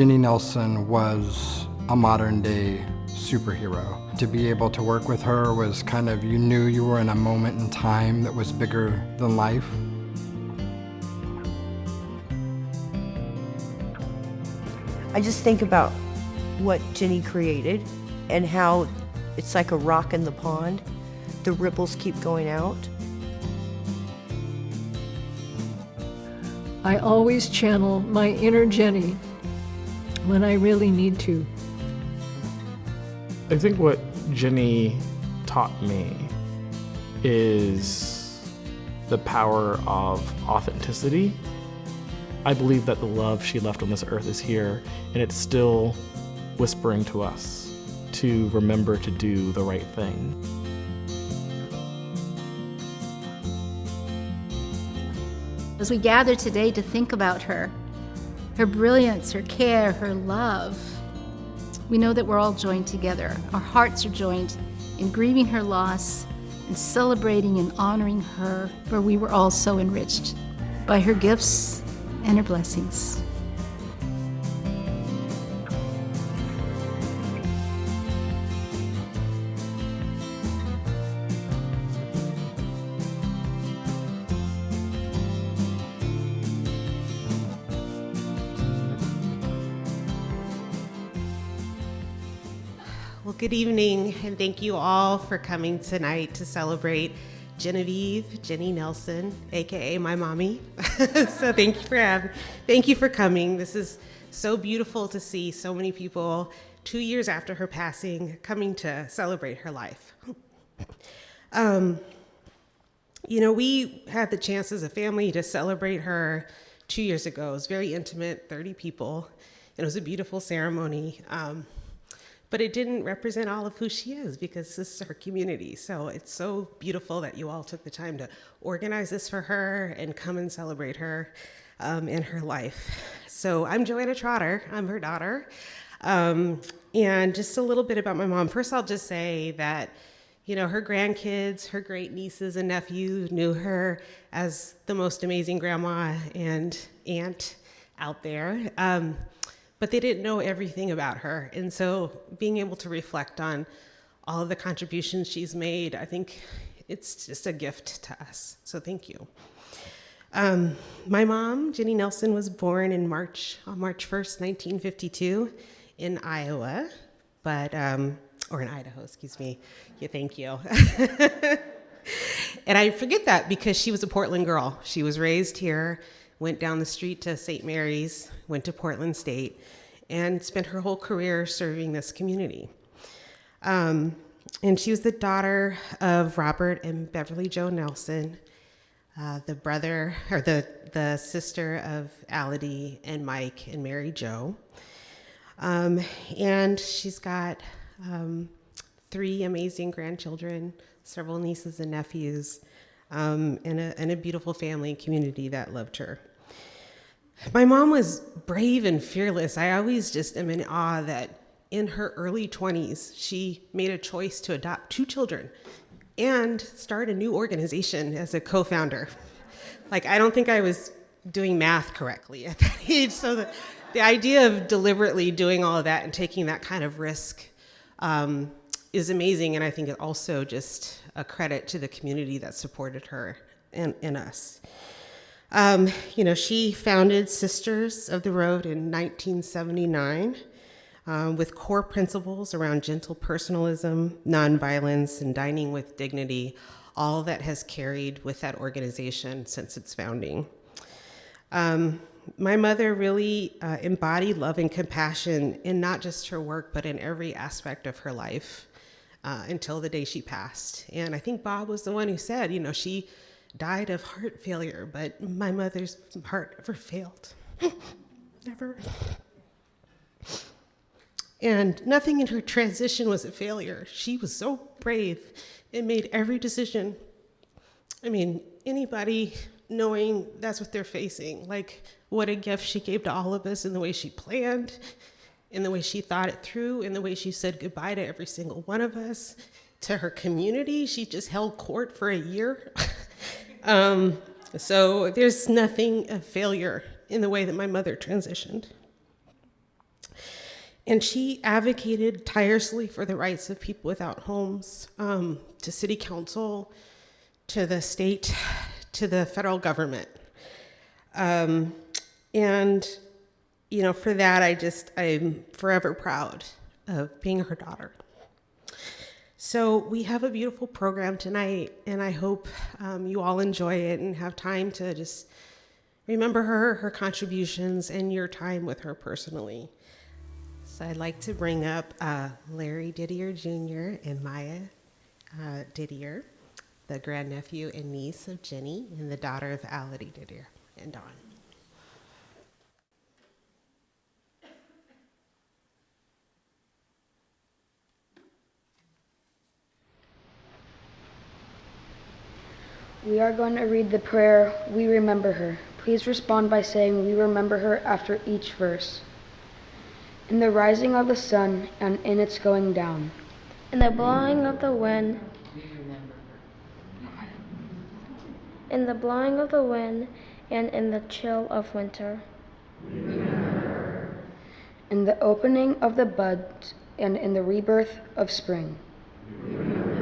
Jenny Nelson was a modern day superhero. To be able to work with her was kind of, you knew you were in a moment in time that was bigger than life. I just think about what Jenny created and how it's like a rock in the pond. The ripples keep going out. I always channel my inner Jenny when I really need to. I think what Jenny taught me is the power of authenticity. I believe that the love she left on this earth is here, and it's still whispering to us to remember to do the right thing. As we gather today to think about her, her brilliance, her care, her love, we know that we're all joined together. Our hearts are joined in grieving her loss and celebrating and honoring her, for we were all so enriched by her gifts and her blessings. Good evening, and thank you all for coming tonight to celebrate Genevieve Jenny Nelson, aka my mommy. so thank you for having, thank you for coming. This is so beautiful to see so many people two years after her passing coming to celebrate her life. Um, you know, we had the chance as a family to celebrate her two years ago. It was very intimate, 30 people, and it was a beautiful ceremony. Um, but it didn't represent all of who she is because this is her community. So it's so beautiful that you all took the time to organize this for her and come and celebrate her um, in her life. So I'm Joanna Trotter, I'm her daughter. Um, and just a little bit about my mom. First, I'll just say that, you know, her grandkids, her great nieces and nephews knew her as the most amazing grandma and aunt out there. Um, but they didn't know everything about her. And so being able to reflect on all of the contributions she's made, I think it's just a gift to us. So thank you. Um, my mom, Jenny Nelson, was born in March, on March 1st, 1952 in Iowa, but, um, or in Idaho, excuse me. Yeah, thank you. and I forget that because she was a Portland girl. She was raised here went down the street to St. Mary's, went to Portland State, and spent her whole career serving this community. Um, and she was the daughter of Robert and Beverly Jo Nelson, uh, the brother or the, the sister of Ality and Mike and Mary Jo. Um, and she's got um, three amazing grandchildren, several nieces and nephews, um, and, a, and a beautiful family and community that loved her. My mom was brave and fearless. I always just am in awe that in her early 20s, she made a choice to adopt two children and start a new organization as a co founder. Like, I don't think I was doing math correctly at that age. So, the, the idea of deliberately doing all of that and taking that kind of risk um, is amazing. And I think it also just a credit to the community that supported her and, and us. Um, you know, she founded Sisters of the Road in 1979 um, with core principles around gentle personalism, nonviolence, and dining with dignity, all that has carried with that organization since its founding. Um, my mother really uh, embodied love and compassion in not just her work, but in every aspect of her life uh, until the day she passed. And I think Bob was the one who said, you know, she died of heart failure, but my mother's heart never failed. never. And nothing in her transition was a failure. She was so brave and made every decision. I mean, anybody knowing that's what they're facing, like what a gift she gave to all of us in the way she planned, in the way she thought it through, in the way she said goodbye to every single one of us, to her community. She just held court for a year. Um, so there's nothing of failure in the way that my mother transitioned. And she advocated tirelessly for the rights of people without homes, um, to city council, to the state, to the federal government. Um, and, you know, for that, I just, I'm forever proud of being her daughter. So we have a beautiful program tonight, and I hope um, you all enjoy it and have time to just remember her, her contributions, and your time with her personally. So I'd like to bring up uh, Larry Didier Jr. and Maya uh, Didier, the grandnephew and niece of Jenny, and the daughter of Ality Didier and Dawn. We are going to read the prayer, We Remember Her. Please respond by saying, We remember her after each verse. In the rising of the sun and in its going down. In the blowing of the wind. In the blowing of the wind and in the chill of winter. In the opening of the buds and in the rebirth of spring. We remember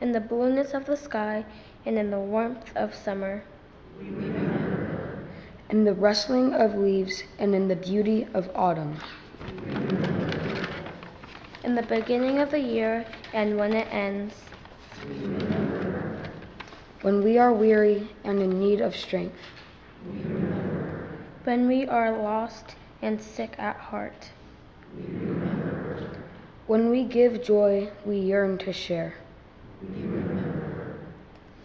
in the blueness of the sky and in the warmth of summer. In the rustling of leaves and in the beauty of autumn. In the beginning of the year and when it ends. When we are weary and in need of strength. When we are lost and sick at heart. When we give joy, we yearn to share.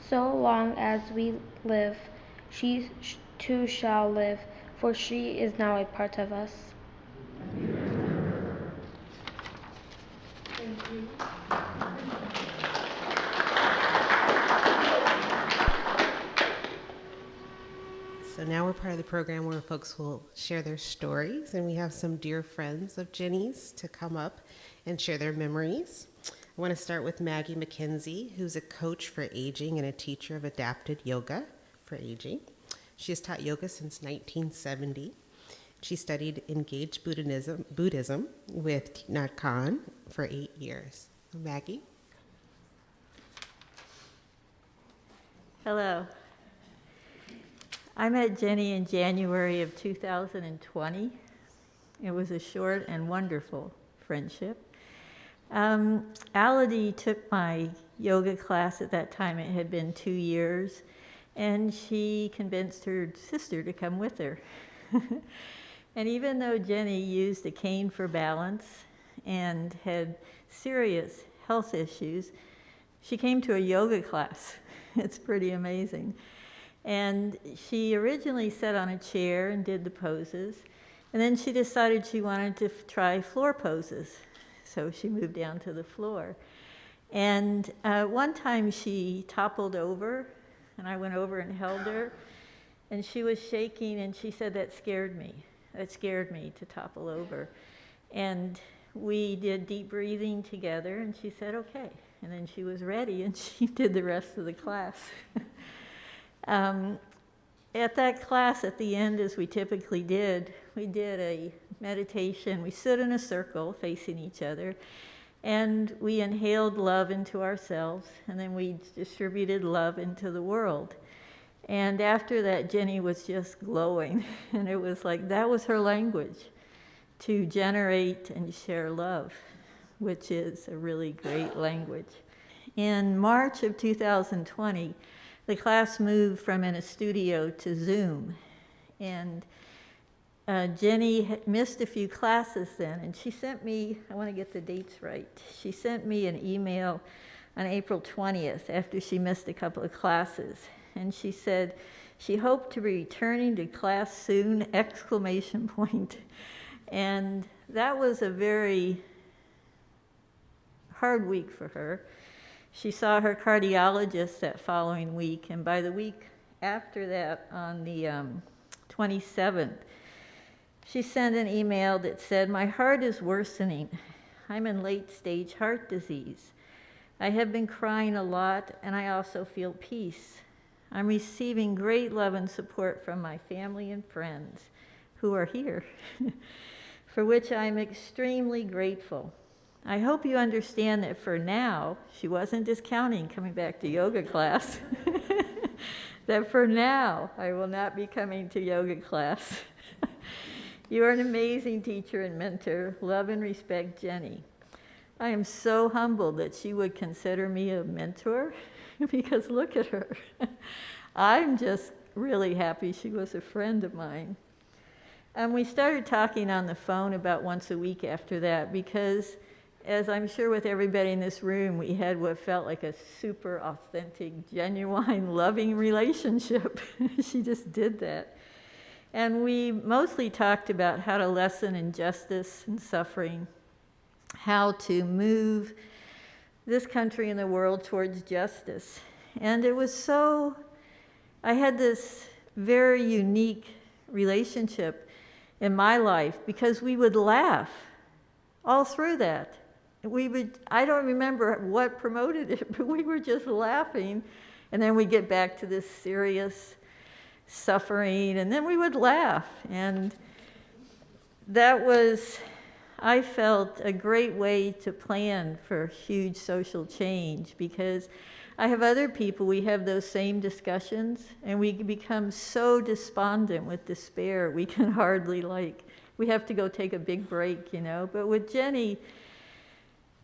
So long as we live, she too shall live, for she is now a part of us. So now we're part of the program where folks will share their stories, and we have some dear friends of Jenny's to come up and share their memories. I want to start with Maggie McKenzie, who's a coach for aging and a teacher of adapted yoga for aging. She has taught yoga since 1970. She studied engaged Buddhism, Buddhism with Thich Hanh for eight years. Maggie? Hello. I met Jenny in January of 2020. It was a short and wonderful friendship. Um, Ality took my yoga class at that time. It had been two years, and she convinced her sister to come with her. and even though Jenny used a cane for balance and had serious health issues, she came to a yoga class. it's pretty amazing. And she originally sat on a chair and did the poses. And then she decided she wanted to try floor poses. So she moved down to the floor. And uh, one time she toppled over, and I went over and held her. And she was shaking, and she said, That scared me. That scared me to topple over. And we did deep breathing together, and she said, Okay. And then she was ready, and she did the rest of the class. Um, at that class, at the end, as we typically did, we did a meditation. We stood in a circle facing each other, and we inhaled love into ourselves, and then we distributed love into the world. And after that, Jenny was just glowing, and it was like that was her language to generate and share love, which is a really great language. In March of 2020, the class moved from in a studio to Zoom. And uh, Jenny missed a few classes then, and she sent me, I want to get the dates right, she sent me an email on April 20th after she missed a couple of classes. And she said she hoped to be returning to class soon, exclamation point. And that was a very hard week for her. She saw her cardiologist that following week, and by the week after that, on the um, 27th, she sent an email that said, My heart is worsening. I'm in late stage heart disease. I have been crying a lot, and I also feel peace. I'm receiving great love and support from my family and friends who are here. for which I'm extremely grateful. I hope you understand that for now, she wasn't discounting coming back to yoga class. that for now, I will not be coming to yoga class. you are an amazing teacher and mentor. Love and respect, Jenny. I am so humbled that she would consider me a mentor because look at her. I'm just really happy she was a friend of mine. And we started talking on the phone about once a week after that because as I'm sure with everybody in this room, we had what felt like a super authentic, genuine, loving relationship. she just did that. And we mostly talked about how to lessen injustice and suffering, how to move this country and the world towards justice. And it was so, I had this very unique relationship in my life because we would laugh all through that we would, I don't remember what promoted it, but we were just laughing. And then we get back to this serious suffering, and then we would laugh. And that was, I felt, a great way to plan for huge social change because I have other people, we have those same discussions, and we become so despondent with despair, we can hardly like, we have to go take a big break, you know. But with Jenny,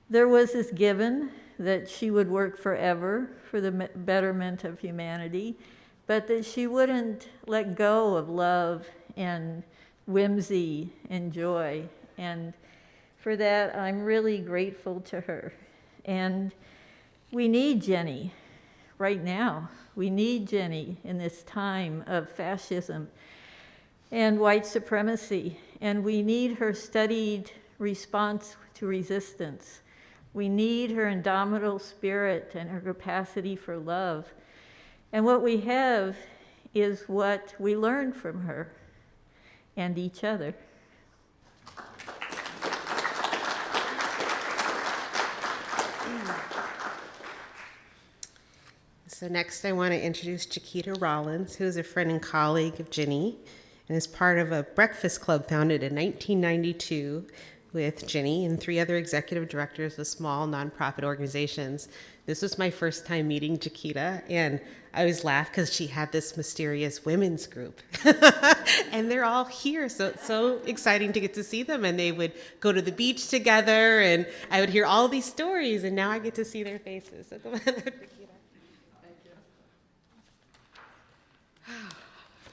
there was this given that she would work forever for the betterment of humanity, but that she wouldn't let go of love and whimsy and joy. And for that, I'm really grateful to her. And we need Jenny right now. We need Jenny in this time of fascism and white supremacy. And we need her studied response to resistance we need her indomitable spirit and her capacity for love. And what we have is what we learned from her and each other. So next I want to introduce Chiquita Rollins, who is a friend and colleague of Ginny and is part of a breakfast club founded in 1992 with Ginny and three other executive directors of small nonprofit organizations. This was my first time meeting Chiquita, and I always laugh because she had this mysterious women's group. and they're all here, so it's so exciting to get to see them. And they would go to the beach together, and I would hear all these stories, and now I get to see their faces. Thank you.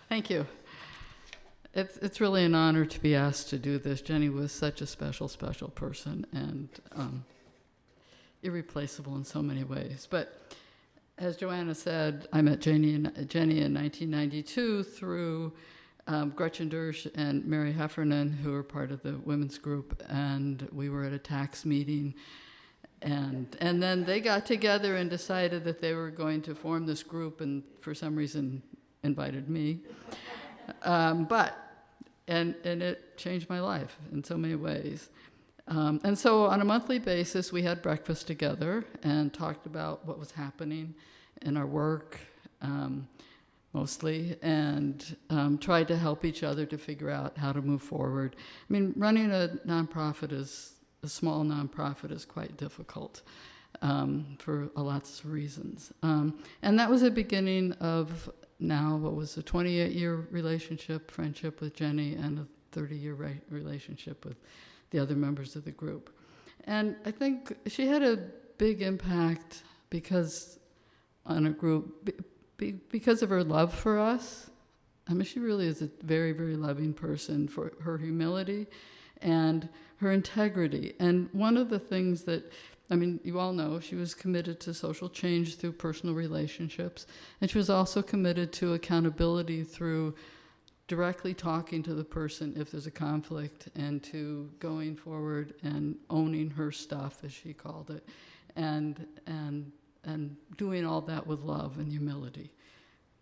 Thank you. It's, it's really an honor to be asked to do this. Jenny was such a special, special person and um, irreplaceable in so many ways. But as Joanna said, I met Jenny in, Jenny in 1992 through um, Gretchen Dersch and Mary Heffernan, who were part of the women's group, and we were at a tax meeting. And, and then they got together and decided that they were going to form this group, and for some reason invited me. Um, but, and, and it changed my life in so many ways. Um, and so on a monthly basis, we had breakfast together and talked about what was happening in our work, um, mostly, and um, tried to help each other to figure out how to move forward. I mean, running a nonprofit is, a small nonprofit is quite difficult. Um, for lots of reasons. Um, and that was the beginning of now what was a 28 year relationship, friendship with Jenny, and a 30 year re- relationship with the other members of the group. And I think she had a big impact because on a group, be, be, because of her love for us. I mean, she really is a very, very loving person for her humility and her integrity. And one of the things that I mean, you all know she was committed to social change through personal relationships, and she was also committed to accountability through directly talking to the person if there's a conflict and to going forward and owning her stuff, as she called it, and, and, and doing all that with love and humility.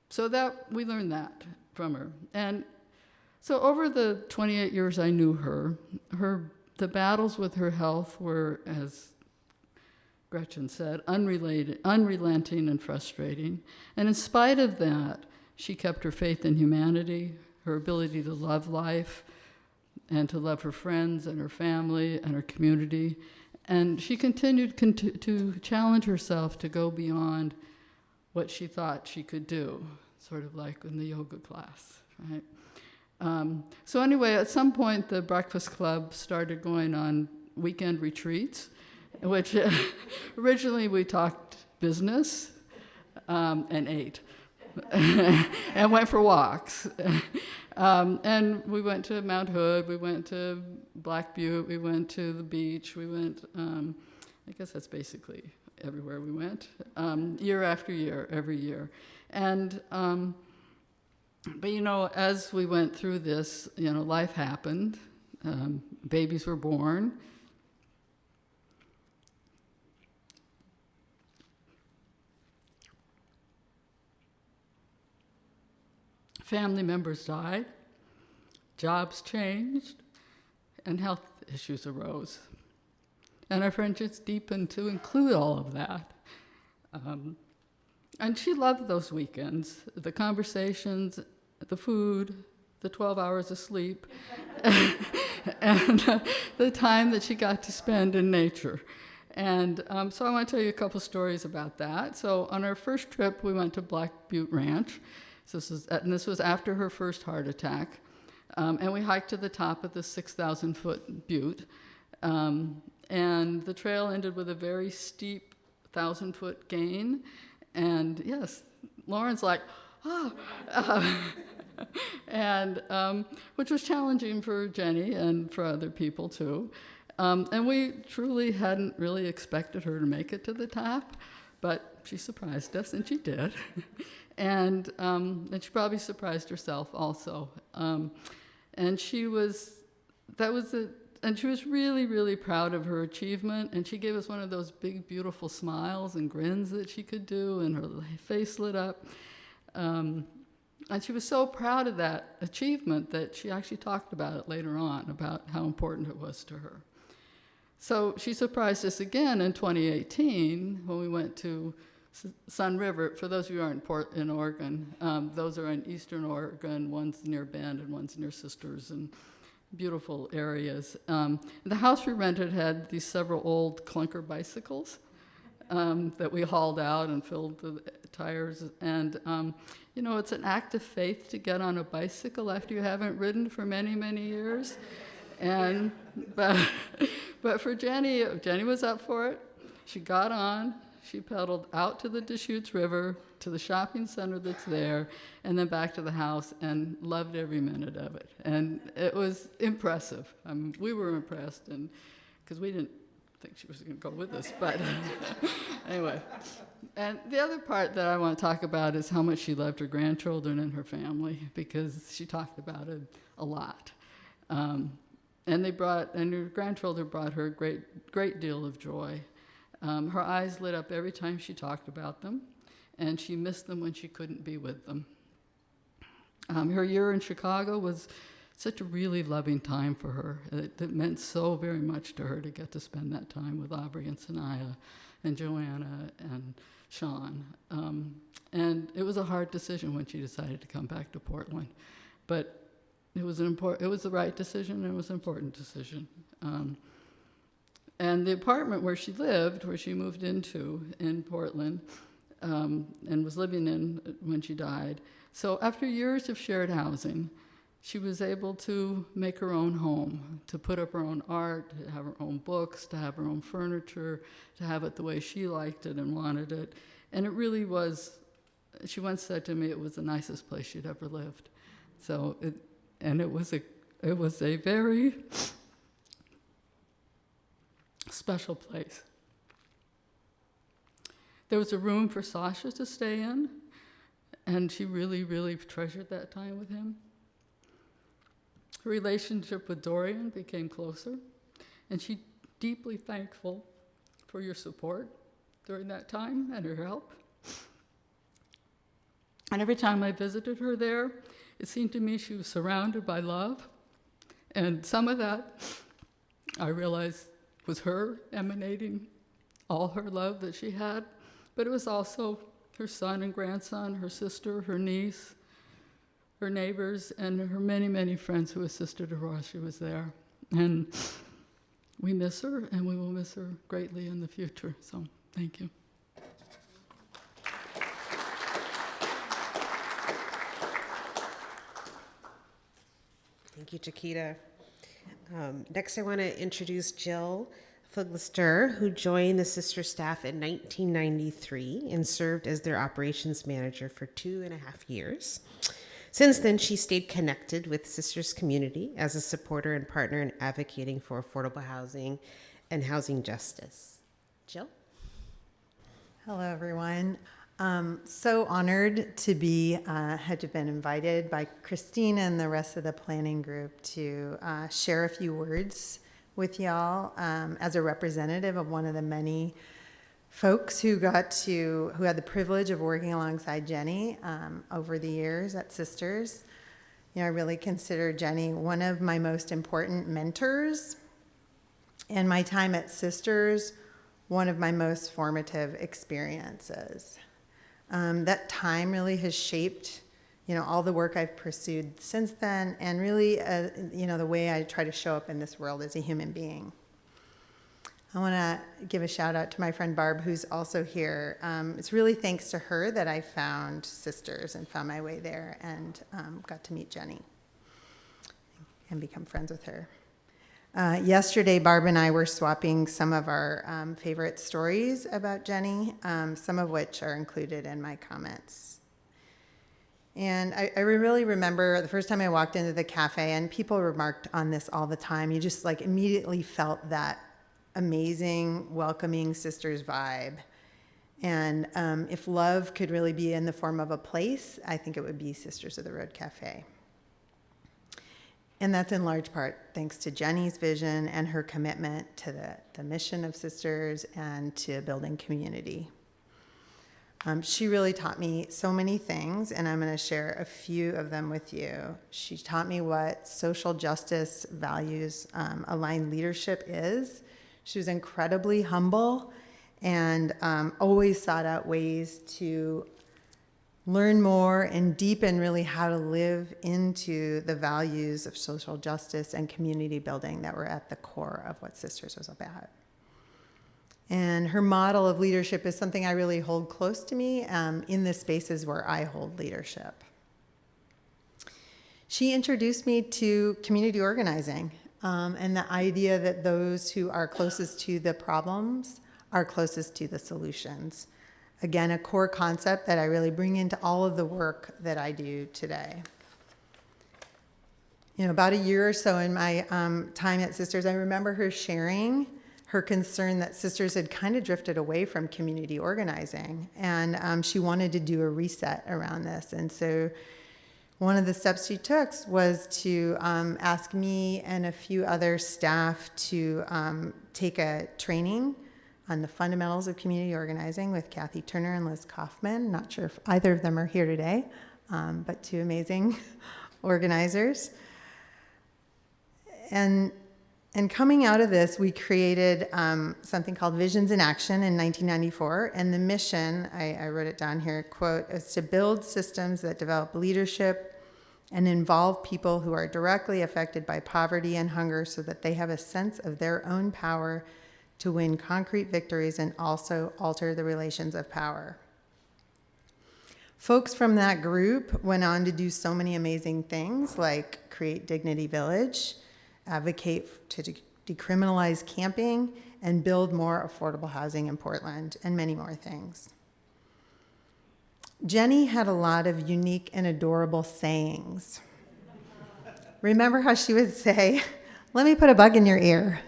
So that we learned that from her. And so over the 28 years I knew her, her the battles with her health were as Gretchen said, unrelated, unrelenting and frustrating. And in spite of that, she kept her faith in humanity, her ability to love life, and to love her friends and her family and her community. And she continued cont- to challenge herself to go beyond what she thought she could do, sort of like in the yoga class, right? Um, so, anyway, at some point, the Breakfast Club started going on weekend retreats, which originally we talked business um, and ate and went for walks. um, and we went to Mount Hood, we went to Black Butte, we went to the beach, we went, um, I guess that's basically everywhere we went, um, year after year, every year. And, um, but you know, as we went through this, you know, life happened, um, babies were born. Family members died, jobs changed, and health issues arose. And our friendships deepened to include all of that. Um, and she loved those weekends the conversations, the food, the 12 hours of sleep, and uh, the time that she got to spend in nature. And um, so I want to tell you a couple stories about that. So on our first trip, we went to Black Butte Ranch. This was, and this was after her first heart attack. Um, and we hiked to the top of the 6,000 foot butte. Um, and the trail ended with a very steep 1,000 foot gain. And yes, Lauren's like, oh, uh, and um, which was challenging for Jenny and for other people too. Um, and we truly hadn't really expected her to make it to the top, but she surprised us, and she did. and, um, and she probably surprised herself also. Um, and she was, that was a, and she was really, really proud of her achievement. And she gave us one of those big, beautiful smiles and grins that she could do, and her face lit up. Um, and she was so proud of that achievement that she actually talked about it later on, about how important it was to her. So she surprised us again in 2018 when we went to Sunriver. For those of you who aren't Port in Oregon, um, those are in eastern Oregon. One's near Bend and one's near Sisters, and beautiful areas. Um, the house we rented had these several old clunker bicycles um, that we hauled out and filled the tires. And um, you know, it's an act of faith to get on a bicycle after you haven't ridden for many, many years. And but but for Jenny, Jenny was up for it. She got on. She pedaled out to the Deschutes River, to the shopping center that's there, and then back to the house and loved every minute of it. And it was impressive. Um, we were impressed, and because we didn't think she was going to go with us, but anyway. And the other part that I want to talk about is how much she loved her grandchildren and her family, because she talked about it a lot. Um, and they brought, and her grandchildren brought her a great, great deal of joy. Um, her eyes lit up every time she talked about them, and she missed them when she couldn't be with them. Um, her year in Chicago was such a really loving time for her. It, it, meant so very much to her to get to spend that time with Aubrey and Sanaya and Joanna and Sean. Um, and it was a hard decision when she decided to come back to Portland. But it was, an important, it was the right decision and it was an important decision. Um, and the apartment where she lived, where she moved into in Portland, um, and was living in when she died. So after years of shared housing, she was able to make her own home, to put up her own art, to have her own books, to have her own furniture, to have it the way she liked it and wanted it. And it really was, she once said to me, it was the nicest place she'd ever lived. So, it, and it was a, it was a very special place. There was a room for Sasha to stay in, and she really, really treasured that time with him. Her relationship with Dorian became closer, and she deeply thankful for your support during that time and her help. And every time I visited her there, it seemed to me she was surrounded by love. And some of that I realized was her emanating all her love that she had, but it was also her son and grandson, her sister, her niece, her neighbors, and her many, many friends who assisted her while she was there. And we miss her, and we will miss her greatly in the future. So, thank you. Thank you, Chiquita. Um, next, I want to introduce Jill Fuglister, who joined the sister staff in 1993 and served as their operations manager for two and a half years. Since then, she stayed connected with Sisters community as a supporter and partner in advocating for affordable housing and housing justice. Jill? Hello, everyone. Um, so honored to be, uh, had been invited by Christine and the rest of the planning group to uh, share a few words with y'all um, as a representative of one of the many folks who got to, who had the privilege of working alongside Jenny um, over the years at Sisters. You know, I really consider Jenny one of my most important mentors. And my time at Sisters, one of my most formative experiences. Um, that time really has shaped, you know, all the work I've pursued since then, and really, uh, you know, the way I try to show up in this world as a human being. I want to give a shout out to my friend Barb, who's also here. Um, it's really thanks to her that I found Sisters and found my way there and um, got to meet Jenny and become friends with her. Uh, yesterday, Barb and I were swapping some of our um, favorite stories about Jenny, um, some of which are included in my comments. And I, I, really remember the first time I walked into the cafe, and people remarked on this all the time. You just like immediately felt that amazing, welcoming sisters vibe. And um, if love could really be in the form of a place, I think it would be Sisters of the Road Cafe. And that's in large part thanks to Jenny's vision and her commitment to the, the mission of Sisters and to building community. Um, she really taught me so many things, and I'm going to share a few of them with you. She taught me what social justice values um, aligned leadership is. She was incredibly humble and um, always sought out ways to learn more and deepen really how to live into the values of social justice and community building that were at the core of what Sisters was about. And her model of leadership is something I really hold close to me um, in the spaces where I hold leadership. She introduced me to community organizing um, and the idea that those who are closest to the problems are closest to the solutions. Again, a core concept that I really bring into all of the work that I do today. You know, about a year or so in my um, time at Sisters, I remember her sharing her concern that Sisters had kind of drifted away from community organizing, and um, she wanted to do a reset around this. And so, one of the steps she took was to um, ask me and a few other staff to um, take a training on the fundamentals of community organizing with Kathy Turner and Liz Kaufman. Not sure if either of them are here today, um, but two amazing organizers. And, and coming out of this, we created um, something called Visions in Action in 1994. And the mission, I, I wrote it down here, quote, is to build systems that develop leadership and involve people who are directly affected by poverty and hunger so that they have a sense of their own power to win concrete victories and also alter the relations of power. Folks from that group went on to do so many amazing things like create Dignity Village, advocate to decriminalize camping, and build more affordable housing in Portland, and many more things. Jenny had a lot of unique and adorable sayings. Remember how she would say, Let me put a bug in your ear.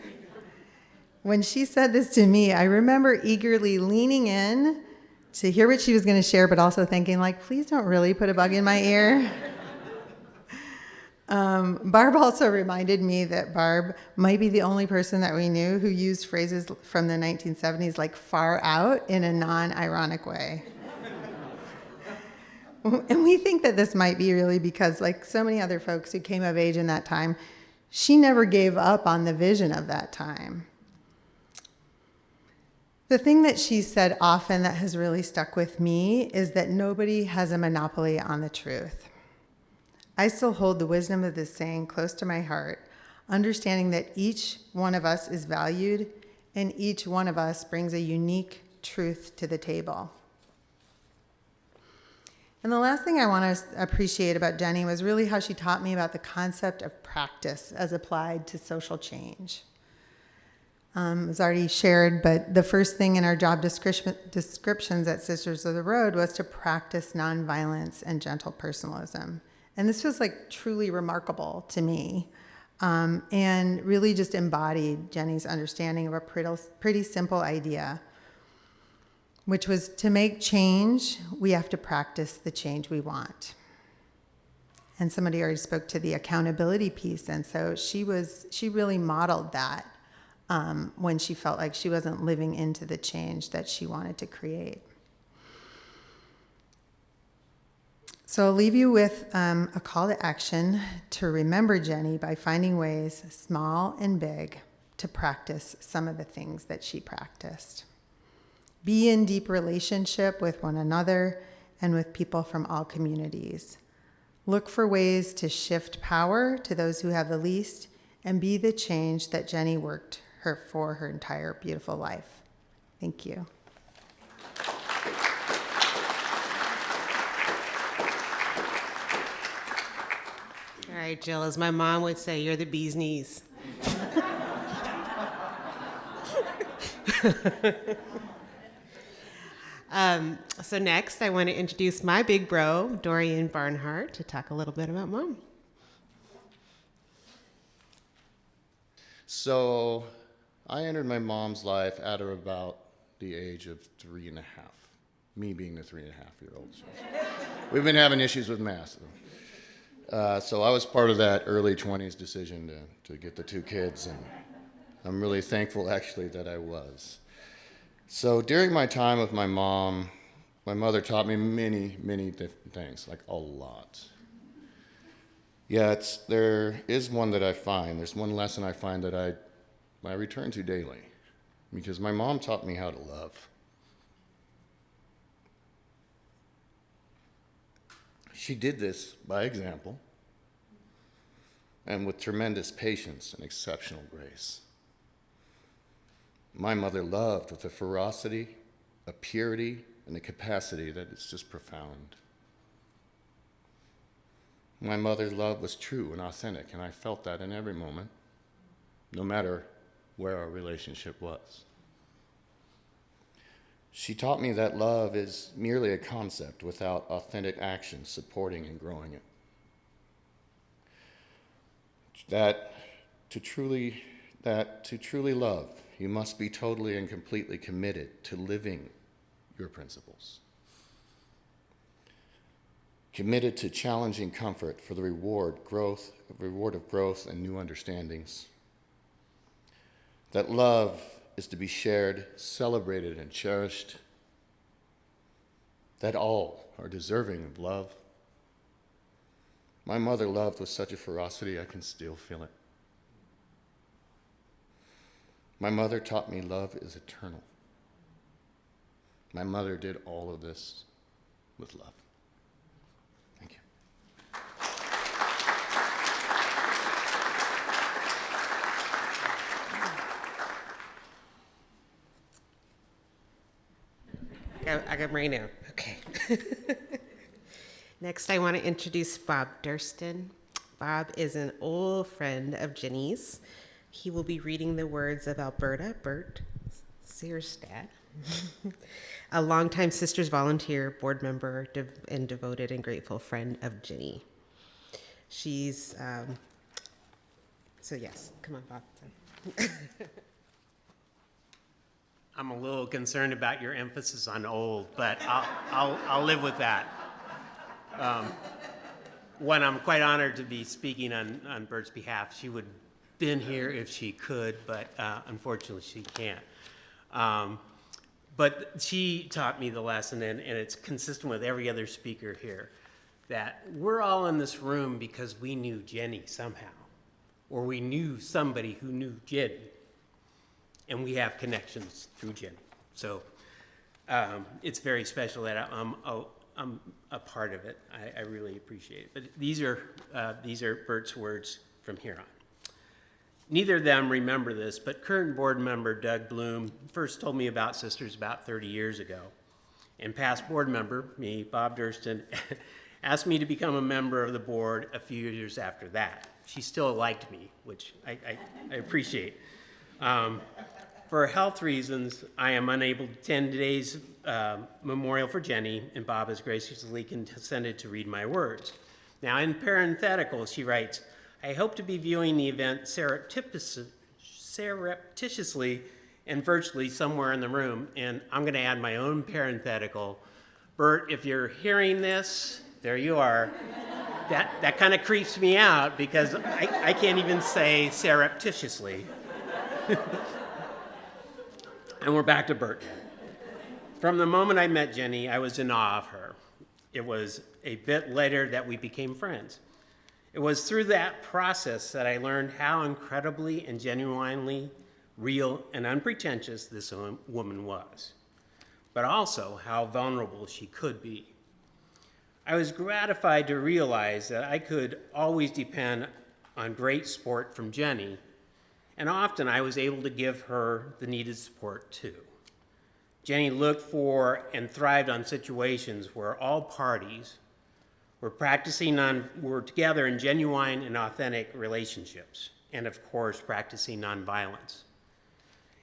When she said this to me, I remember eagerly leaning in to hear what she was going to share, but also thinking, like, please don't really put a bug in my ear. um, Barb also reminded me that Barb might be the only person that we knew who used phrases from the 1970s like far out in a non ironic way. and we think that this might be really because, like so many other folks who came of age in that time, she never gave up on the vision of that time. The thing that she said often that has really stuck with me is that nobody has a monopoly on the truth. I still hold the wisdom of this saying close to my heart, understanding that each one of us is valued and each one of us brings a unique truth to the table. And the last thing I want to appreciate about Jenny was really how she taught me about the concept of practice as applied to social change. Um, it was already shared, but the first thing in our job description, descriptions at Sisters of the Road was to practice nonviolence and gentle personalism. And this was like truly remarkable to me um, and really just embodied Jenny's understanding of a pretty, pretty simple idea which was to make change, we have to practice the change we want. And somebody already spoke to the accountability piece, and so she was she really modeled that um, when she felt like she wasn't living into the change that she wanted to create. So I'll leave you with um, a call to action to remember Jenny by finding ways, small and big, to practice some of the things that she practiced. Be in deep relationship with one another and with people from all communities. Look for ways to shift power to those who have the least and be the change that Jenny worked her for her entire beautiful life. Thank you. All right, Jill, as my mom would say, you're the bee's knees. Um, so next, I want to introduce my big bro, Dorian Barnhart, to talk a little bit about mom. So, I entered my mom's life at or about the age of three and a half. Me being the three and a half year old. We've been having issues with math. So. Uh, so I was part of that early 20s decision to, to get the two kids, and I'm really thankful actually that I was. So during my time with my mom, my mother taught me many, many different things, like a lot. Yet there is one that I find, there's one lesson I find that I, I return to daily, because my mom taught me how to love. She did this by example and with tremendous patience and exceptional grace. My mother loved with a ferocity, a purity, and a capacity that is just profound. My mother's love was true and authentic, and I felt that in every moment, no matter where our relationship was. She taught me that love is merely a concept without authentic action supporting and growing it. That to truly, that to truly love, you must be totally and completely committed to living your principles. Committed to challenging comfort for the reward, growth, reward of growth and new understandings. That love is to be shared, celebrated, and cherished. That all are deserving of love. My mother loved with such a ferocity, I can still feel it. My mother taught me love is eternal. My mother did all of this with love. Got right now. Okay. Next, I want to introduce Bob Durston. Bob is an old friend of Jenny's. He will be reading the words of Alberta Bert Searstad, a longtime Sisters volunteer, board member, and devoted and grateful friend of Ginny. She's, um, so yes, come on, Bob. I'm a little concerned about your emphasis on old, but I'll, I'll, I'll live with that. Um, when I'm quite honored to be speaking on, on Bert's behalf, she would have been here if she could, but uh, unfortunately she can't. Um, but she taught me the lesson, and, and it's consistent with every other speaker here, that we're all in this room because we knew Jenny somehow, or we knew somebody who knew Jenny, and we have connections through Jenny. So um, it's very special that I'm, I'm a part of it. I, I really appreciate it. But these are, uh, these are Bert's words from here on. Neither of them remember this, but current board member Doug Bloom first told me about Sisters about 30 years ago. And past board member, me, Bob Durston, asked me to become a member of the board a few years after that. She still liked me, which I, I, I appreciate. Um, for health reasons, I am unable to attend today's uh, memorial for Jenny, and Bob has graciously consented to read my words. Now, in parenthetical, she writes, I hope to be viewing the event surreptitiously and virtually somewhere in the room, and I'm going to add my own parenthetical. Bert, if you're hearing this, there you are. that that kind of creeps me out because I, I can't even say surreptitiously. and we're back to Bert. From the moment I met Jenny, I was in awe of her. It was a bit later that we became friends. It was through that process that I learned how incredibly and genuinely real and unpretentious this woman was, but also how vulnerable she could be. I was gratified to realize that I could always depend on great sport from Jenny, and often I was able to give her the needed support too. Jenny looked for and thrived on situations where all parties were practicing on, were together in genuine and authentic relationships, and of course, practicing nonviolence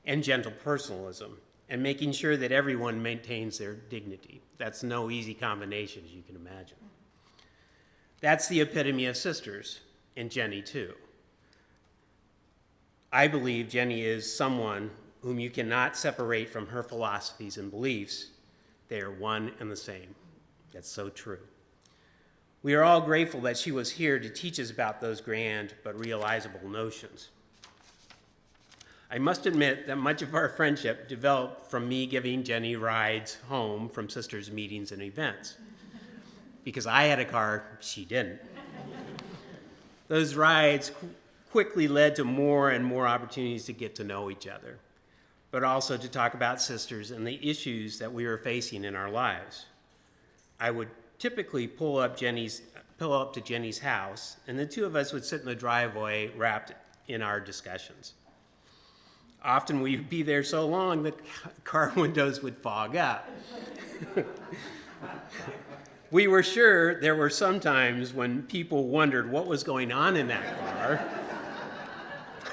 and gentle personalism, and making sure that everyone maintains their dignity. That's no easy combination, as you can imagine. That's the epitome of sisters, and Jenny too. I believe Jenny is someone whom you cannot separate from her philosophies and beliefs. They are one and the same. That's so true. We are all grateful that she was here to teach us about those grand but realizable notions. I must admit that much of our friendship developed from me giving Jenny rides home from sisters' meetings and events. Because I had a car, she didn't. Those rides quickly led to more and more opportunities to get to know each other, but also to talk about sisters and the issues that we were facing in our lives. I would typically pull up Jenny's pull up to Jenny's house, and the two of us would sit in the driveway wrapped in our discussions. Often we'd be there so long that car windows would fog up. we were sure there were some times when people wondered what was going on in that car.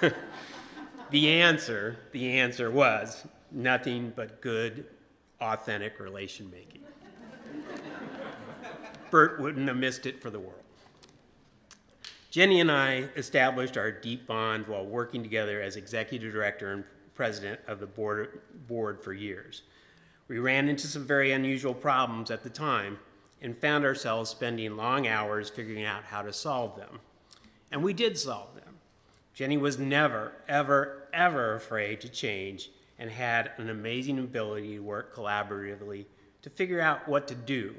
the answer, the answer was nothing but good, authentic relation making. Bert wouldn't have missed it for the world. Jenny and I established our deep bond while working together as executive director and president of the board, board for years. We ran into some very unusual problems at the time and found ourselves spending long hours figuring out how to solve them. And we did solve them. Jenny was never, ever, ever afraid to change and had an amazing ability to work collaboratively to figure out what to do,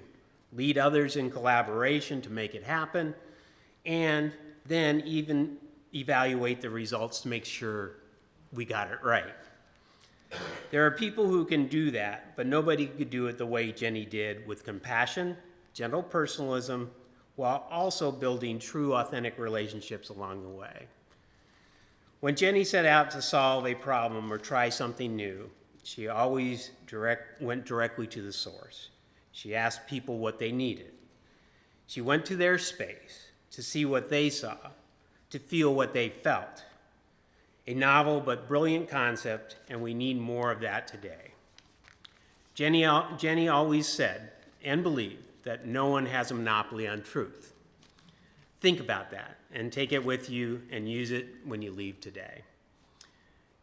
lead others in collaboration to make it happen, and then even evaluate the results to make sure we got it right. There are people who can do that, but nobody could do it the way Jenny did with compassion, gentle personalism, while also building true authentic relationships along the way. When Jenny set out to solve a problem or try something new, she always direct, went directly to the source. She asked people what they needed. She went to their space to see what they saw, to feel what they felt. A novel but brilliant concept, and we need more of that today. Jenny, Jenny always said and believed that no one has a monopoly on truth. Think about that and take it with you and use it when you leave today.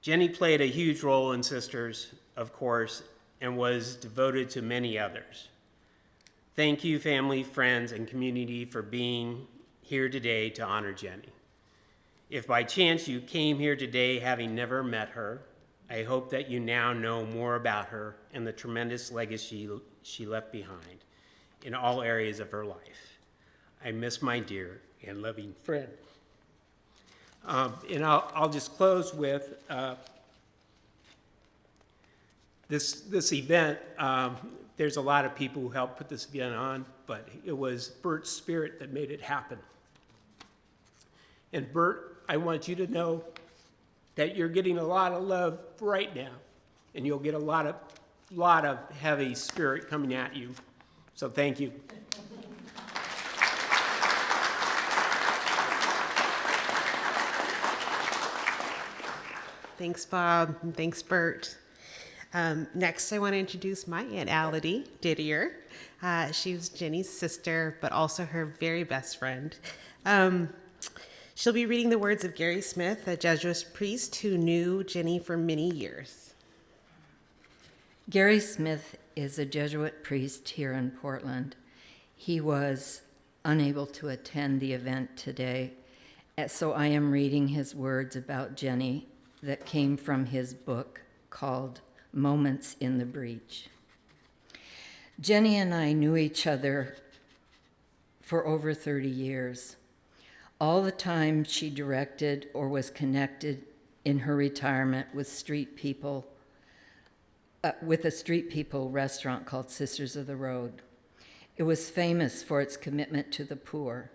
Jenny played a huge role in Sisters, of course, and was devoted to many others. Thank you, family, friends, and community for being here today to honor Jenny. If by chance you came here today having never met her, I hope that you now know more about her and the tremendous legacy she left behind in all areas of her life. I miss my dear and loving friend. Um, and I'll, I'll, just close with uh, this, this event um, there's a lot of people who helped put this event on, but it was Bert's spirit that made it happen. And Bert, I want you to know that you're getting a lot of love right now, and you'll get a lot of, lot of heavy spirit coming at you. So thank you. Thanks, Bob. Thanks, Bert. Um, next, I want to introduce my Aunt Ality Didier. Uh, she was Jenny's sister, but also her very best friend. Um, she'll be reading the words of Gary Smith, a Jesuit priest who knew Jenny for many years. Gary Smith is a Jesuit priest here in Portland. He was unable to attend the event today, so I am reading his words about Jenny that came from his book called Moments in the Breach. Jenny and I knew each other for over 30 years. All the time she directed or was connected in her retirement with street people, uh, with a street people restaurant called Sisters of the Road. It was famous for its commitment to the poor.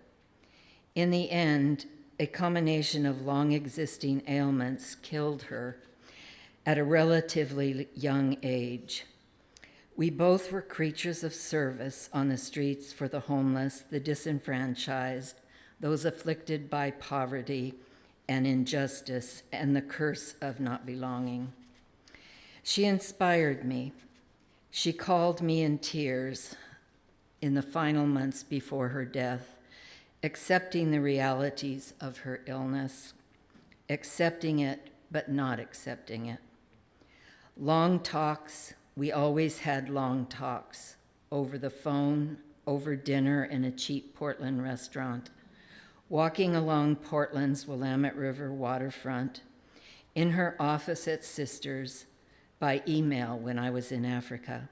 In the end, a combination of long existing ailments killed her at a relatively young age. We both were creatures of service on the streets for the homeless, the disenfranchised, those afflicted by poverty and injustice and the curse of not belonging. She inspired me. She called me in tears in the final months before her death, accepting the realities of her illness, accepting it but not accepting it. Long talks, we always had long talks over the phone, over dinner in a cheap Portland restaurant, walking along Portland's Willamette River waterfront, in her office at Sisters, by email when I was in Africa.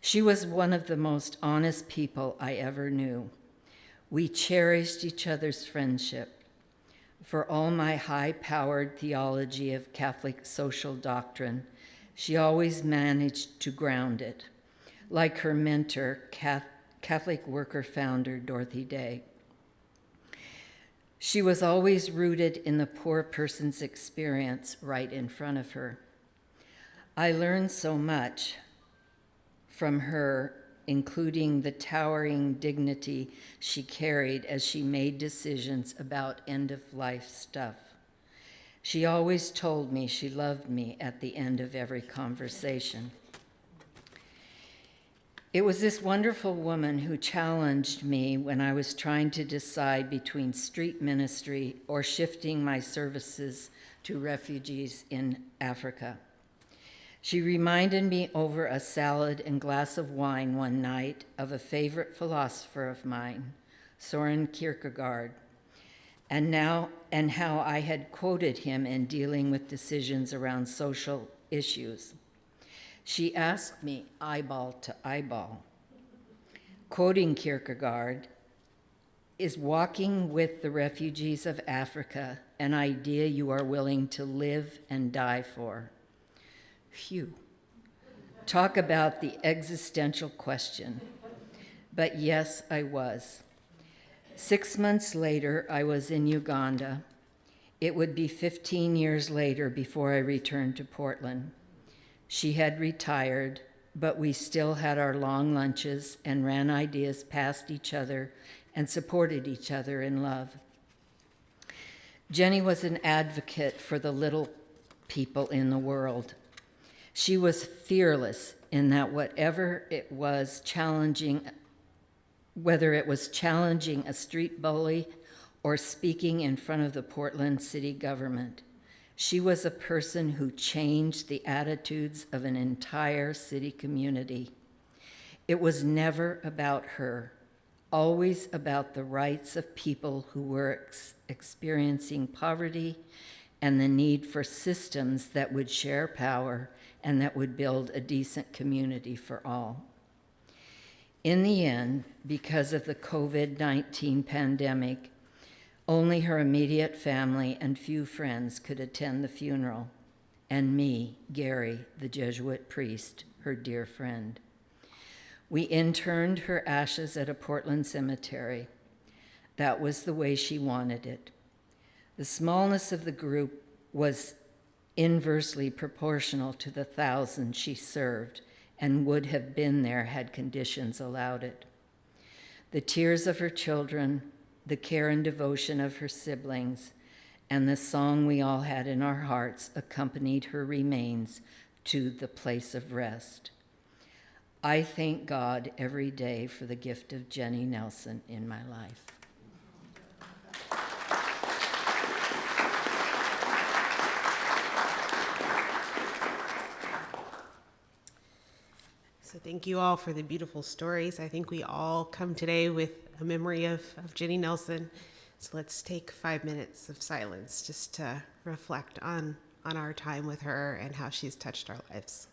She was one of the most honest people I ever knew. We cherished each other's friendship for all my high powered theology of Catholic social doctrine, she always managed to ground it, like her mentor, Catholic worker founder Dorothy Day. She was always rooted in the poor person's experience right in front of her. I learned so much from her including the towering dignity she carried as she made decisions about end of life stuff. She always told me she loved me at the end of every conversation. It was this wonderful woman who challenged me when I was trying to decide between street ministry or shifting my services to refugees in Africa. She reminded me over a salad and glass of wine one night of a favorite philosopher of mine, Soren Kierkegaard, and now and how I had quoted him in dealing with decisions around social issues. She asked me eyeball to eyeball. Quoting Kierkegaard, is walking with the refugees of Africa an idea you are willing to live and die for? Phew. Talk about the existential question. But yes, I was. Six months later, I was in Uganda. It would be 15 years later before I returned to Portland. She had retired, but we still had our long lunches and ran ideas past each other and supported each other in love. Jenny was an advocate for the little people in the world. She was fearless in that whatever it was challenging, whether it was challenging a street bully or speaking in front of the Portland city government, she was a person who changed the attitudes of an entire city community. It was never about her, always about the rights of people who were ex experiencing poverty and the need for systems that would share power and that would build a decent community for all. In the end, because of the COVID 19 pandemic, only her immediate family and few friends could attend the funeral, and me, Gary, the Jesuit priest, her dear friend. We interned her ashes at a Portland cemetery. That was the way she wanted it. The smallness of the group was inversely proportional to the thousands she served and would have been there had conditions allowed it. The tears of her children, the care and devotion of her siblings, and the song we all had in our hearts accompanied her remains to the place of rest. I thank God every day for the gift of Jenny Nelson in my life. Thank you all for the beautiful stories. I think we all come today with a memory of, of Jenny Nelson. So let's take five minutes of silence just to reflect on, on our time with her and how she's touched our lives.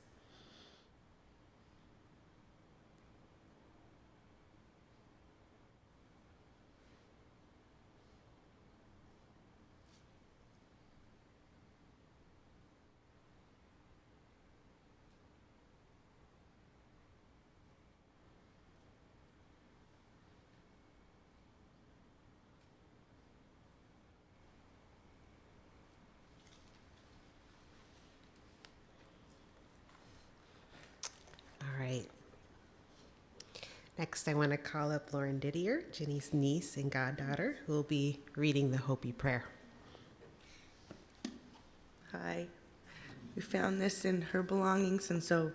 All right. Next, I want to call up Lauren Didier, Jenny's niece and goddaughter, who will be reading the Hopi prayer. Hi. We found this in her belongings, and so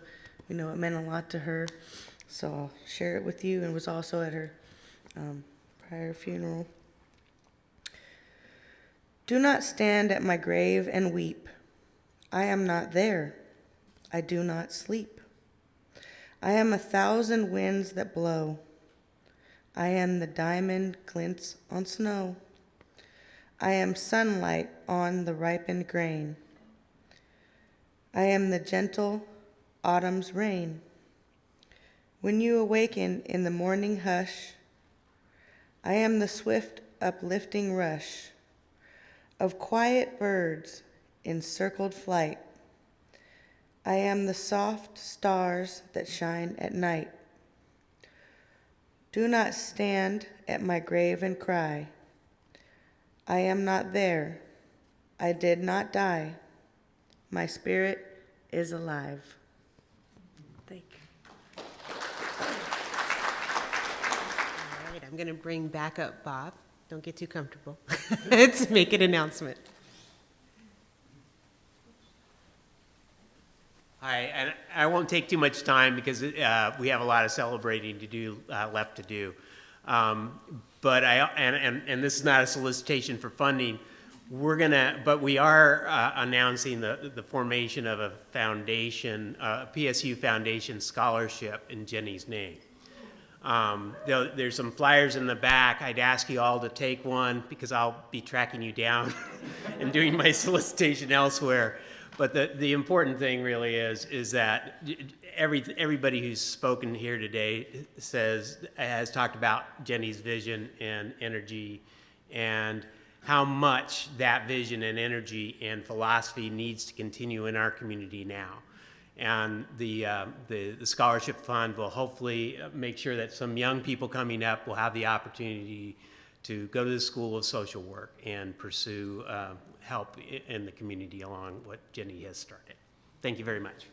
we know it meant a lot to her. So I'll share it with you, and was also at her um, prior funeral. Do not stand at my grave and weep. I am not there. I do not sleep. I am a thousand winds that blow. I am the diamond glints on snow. I am sunlight on the ripened grain. I am the gentle autumn's rain. When you awaken in the morning hush, I am the swift uplifting rush of quiet birds in circled flight. I am the soft stars that shine at night. Do not stand at my grave and cry. I am not there. I did not die. My spirit is alive. Thank you. All right, I'm going to bring back up Bob. Don't get too comfortable. Let's make an announcement. Hi, and I won't take too much time because uh, we have a lot of celebrating to do uh, left to do. Um, but I and, and and this is not a solicitation for funding. We're gonna, but we are uh, announcing the the formation of a foundation, uh, a PSU Foundation scholarship in Jenny's name. Um, there, there's some flyers in the back. I'd ask you all to take one because I'll be tracking you down and doing my solicitation elsewhere. But the, the important thing really is is that every everybody who's spoken here today says has talked about Jenny's vision and energy, and how much that vision and energy and philosophy needs to continue in our community now. And the, uh, the, the scholarship fund will hopefully make sure that some young people coming up will have the opportunity to go to the School of Social Work and pursue uh, help in the community along what Jenny has started. Thank you very much.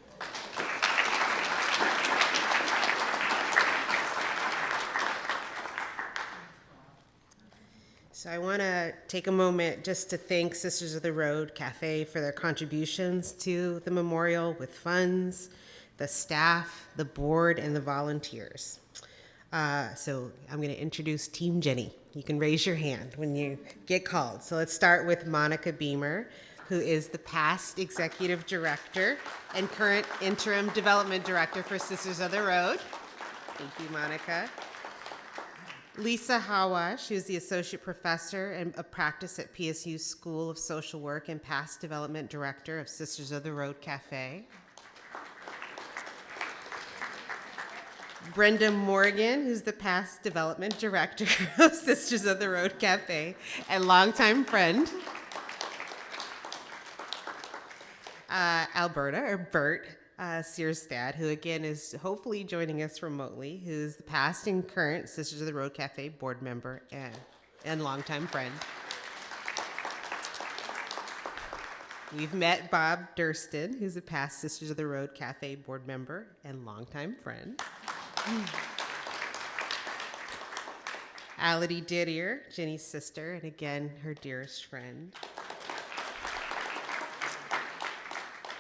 So I want to take a moment just to thank Sisters of the Road Cafe for their contributions to the memorial with funds, the staff, the board, and the volunteers. Uh, so I'm going to introduce Team Jenny. You can raise your hand when you get called. So let's start with Monica Beemer, who is the past executive director and current interim development director for Sisters of the Road. Thank you, Monica. Lisa Hawash, who's the associate professor and a practice at PSU School of Social Work and past development director of Sisters of the Road Cafe. Brenda Morgan, who's the past development director of Sisters of the Road Cafe and longtime friend. Uh, Alberta, or Bert, uh, Searstad, who again is hopefully joining us remotely, who's the past and current Sisters of the Road Cafe board member and, and longtime friend. We've met Bob Durston, who's a past Sisters of the Road Cafe board member and longtime friend. Ality Didier, Jenny's sister, and again, her dearest friend.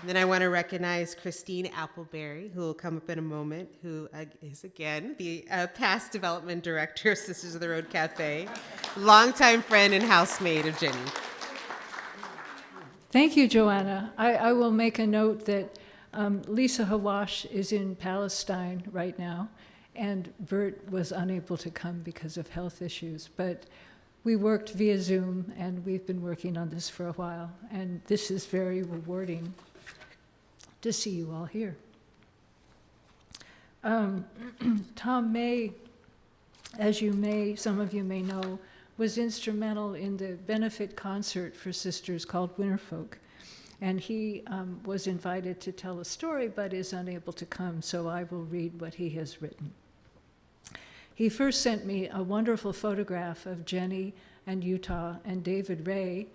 And then I want to recognize Christine Appleberry, who will come up in a moment, who is again the uh, past development director of Sisters of the Road Cafe, longtime friend and housemate of Jenny. Thank you, Joanna. I, I will make a note that um, Lisa Hawash is in Palestine right now, and Bert was unable to come because of health issues. But we worked via Zoom, and we've been working on this for a while, and this is very rewarding to see you all here. Um, Tom May, as you may, some of you may know, was instrumental in the benefit concert for sisters called Winterfolk. And he um, was invited to tell a story, but is unable to come, so I will read what he has written. He first sent me a wonderful photograph of Jenny and Utah and David Ray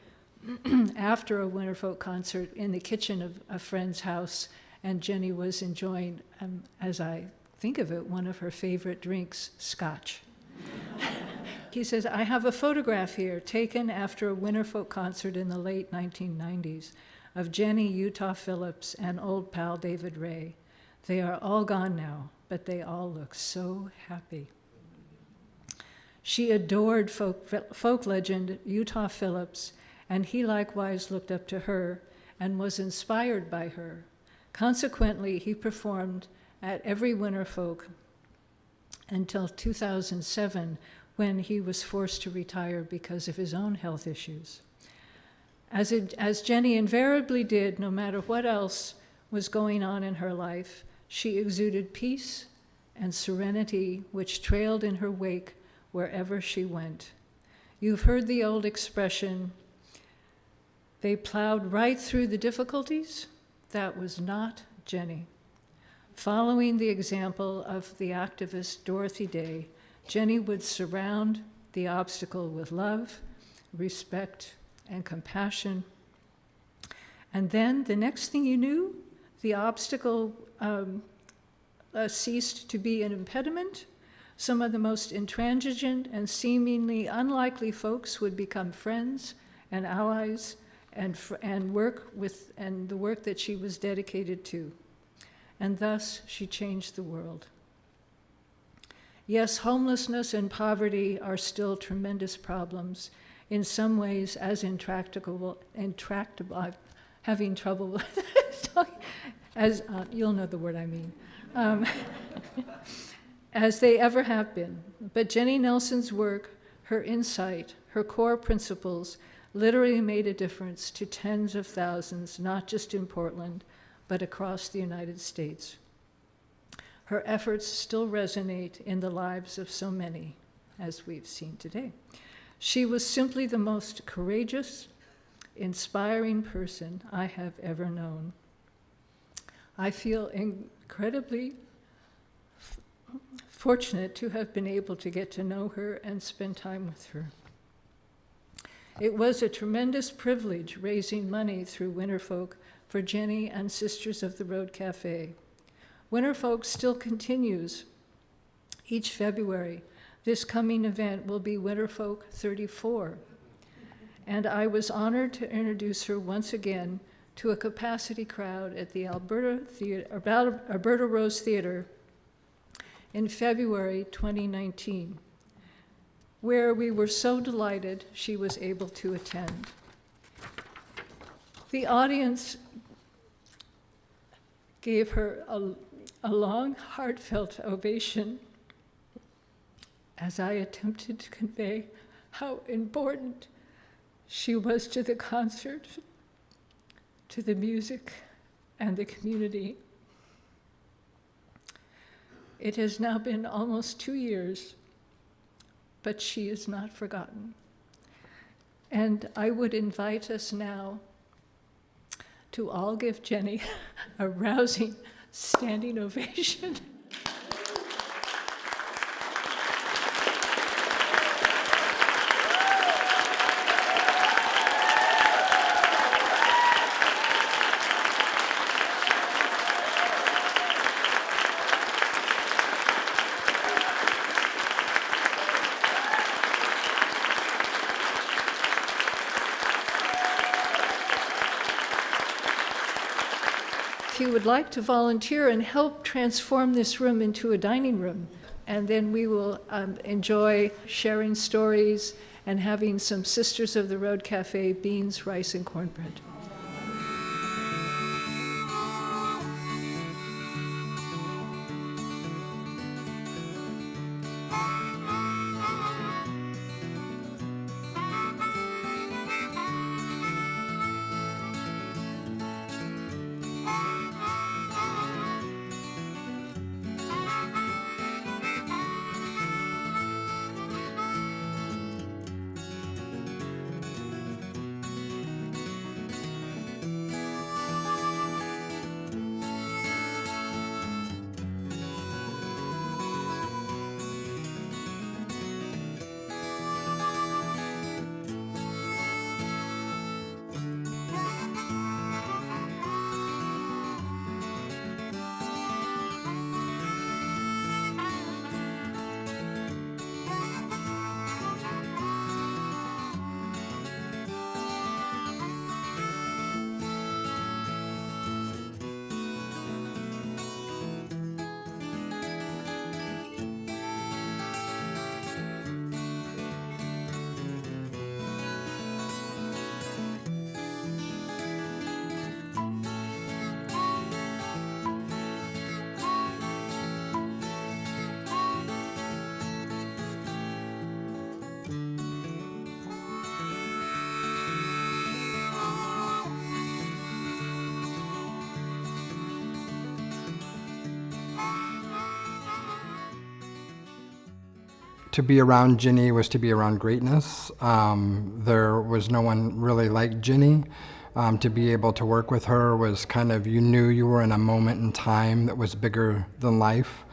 after a Winterfolk concert in the kitchen of a friend's house, and Jenny was enjoying, um, as I think of it, one of her favorite drinks, scotch. he says, I have a photograph here taken after a Winterfolk concert in the late 1990s of Jenny Utah Phillips and old pal David Ray. They are all gone now, but they all look so happy. She adored folk, folk legend Utah Phillips and he likewise looked up to her and was inspired by her. Consequently, he performed at every winter folk until 2007 when he was forced to retire because of his own health issues. As, it, as Jenny invariably did, no matter what else was going on in her life, she exuded peace and serenity which trailed in her wake wherever she went. You've heard the old expression, they plowed right through the difficulties. That was not Jenny. Following the example of the activist Dorothy Day, Jenny would surround the obstacle with love, respect, and compassion. And then the next thing you knew, the obstacle um, uh, ceased to be an impediment. Some of the most intransigent and seemingly unlikely folks would become friends and allies and, and work with and the work that she was dedicated to. And thus she changed the world. Yes, homelessness and poverty are still tremendous problems, in some ways as intractable, intractable, I'm having trouble with as uh, you'll know the word I mean, um, as they ever have been. But Jenny Nelson's work, her insight, her core principles, literally made a difference to tens of thousands, not just in Portland, but across the United States. Her efforts still resonate in the lives of so many, as we've seen today. She was simply the most courageous, inspiring person I have ever known. I feel incredibly fortunate to have been able to get to know her and spend time with her. It was a tremendous privilege raising money through Winterfolk for Jenny and Sisters of the Road Cafe. Winterfolk still continues each February. This coming event will be Winterfolk 34. And I was honored to introduce her once again to a capacity crowd at the Alberta, Theater, Alberta Rose Theater in February 2019 where we were so delighted she was able to attend. The audience gave her a, a long, heartfelt ovation as I attempted to convey how important she was to the concert, to the music, and the community. It has now been almost two years but she is not forgotten. And I would invite us now to all give Jenny a rousing standing ovation. Would like to volunteer and help transform this room into a dining room. And then we will um, enjoy sharing stories and having some Sisters of the Road Cafe beans, rice, and cornbread. To be around Ginny was to be around greatness. Um, there was no one really like Ginny. Um, to be able to work with her was kind of, you knew you were in a moment in time that was bigger than life.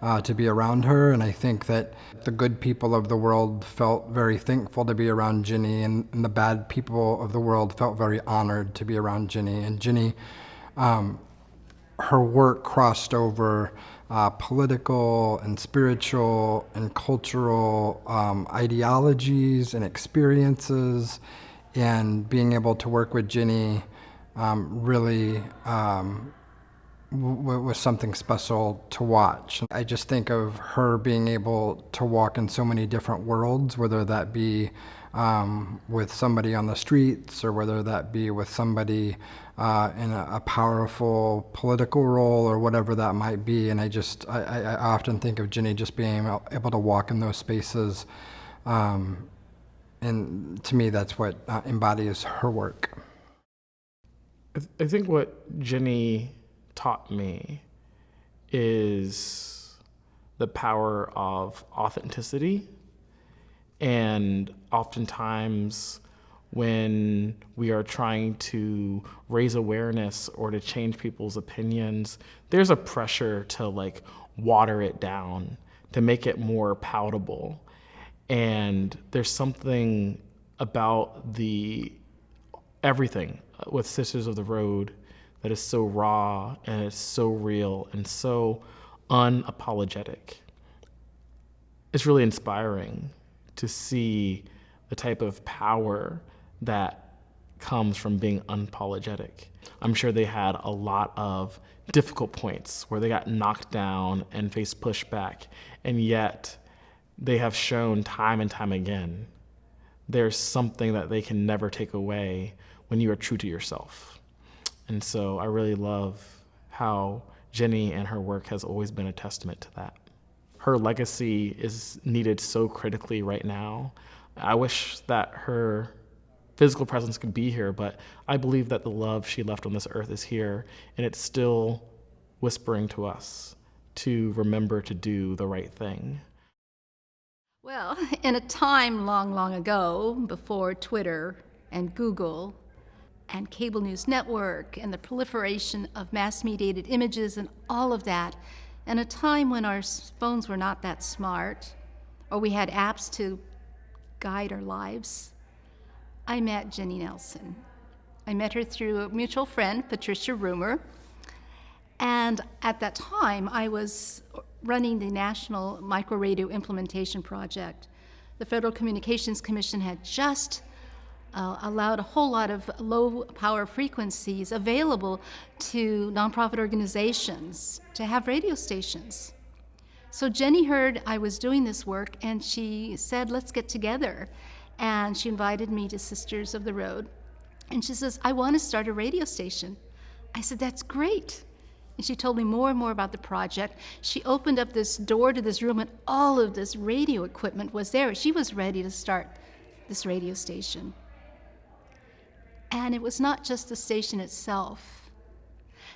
Uh, to be around her, and I think that the good people of the world felt very thankful to be around Ginny, and, and the bad people of the world felt very honored to be around Ginny. And Ginny, um, her work crossed over uh, political and spiritual and cultural um, ideologies and experiences, and being able to work with Ginny um, really um, was something special to watch. I just think of her being able to walk in so many different worlds, whether that be um, with somebody on the streets or whether that be with somebody uh, in a, a, powerful political role or whatever that might be. And I just, I, I often think of Ginny just being able to walk in those spaces. Um, and to me, that's what uh, embodies her work. I, th- I think what Ginny taught me is the power of authenticity. And oftentimes, when we are trying to raise awareness or to change people's opinions, there's a pressure to like water it down, to make it more palatable. And there's something about the everything with Sisters of the Road that is so raw and it's so real and so unapologetic. It's really inspiring to see the type of power that comes from being unapologetic. I'm sure they had a lot of difficult points where they got knocked down and faced pushback, and yet they have shown time and time again there's something that they can never take away when you are true to yourself. And so I really love how Jenny and her work has always been a testament to that. Her legacy is needed so critically right now. I wish that her physical presence could be here, but I believe that the love she left on this earth is here, and it's still whispering to us to remember to do the right thing. Well, in a time long, long ago, before Twitter and Google and cable news network and the proliferation of mass mediated images and all of that, and a time when our phones were not that smart or we had apps to guide our lives, I met Jenny Nelson. I met her through a mutual friend, Patricia Roomer. And at that time, I was running the National Microradio Implementation Project. The Federal Communications Commission had just uh, allowed a whole lot of low power frequencies available to nonprofit organizations to have radio stations. So Jenny heard I was doing this work and she said, let's get together. And she invited me to Sisters of the Road. And she says, I want to start a radio station. I said, that's great. And she told me more and more about the project. She opened up this door to this room, and all of this radio equipment was there. She was ready to start this radio station. And it was not just the station itself.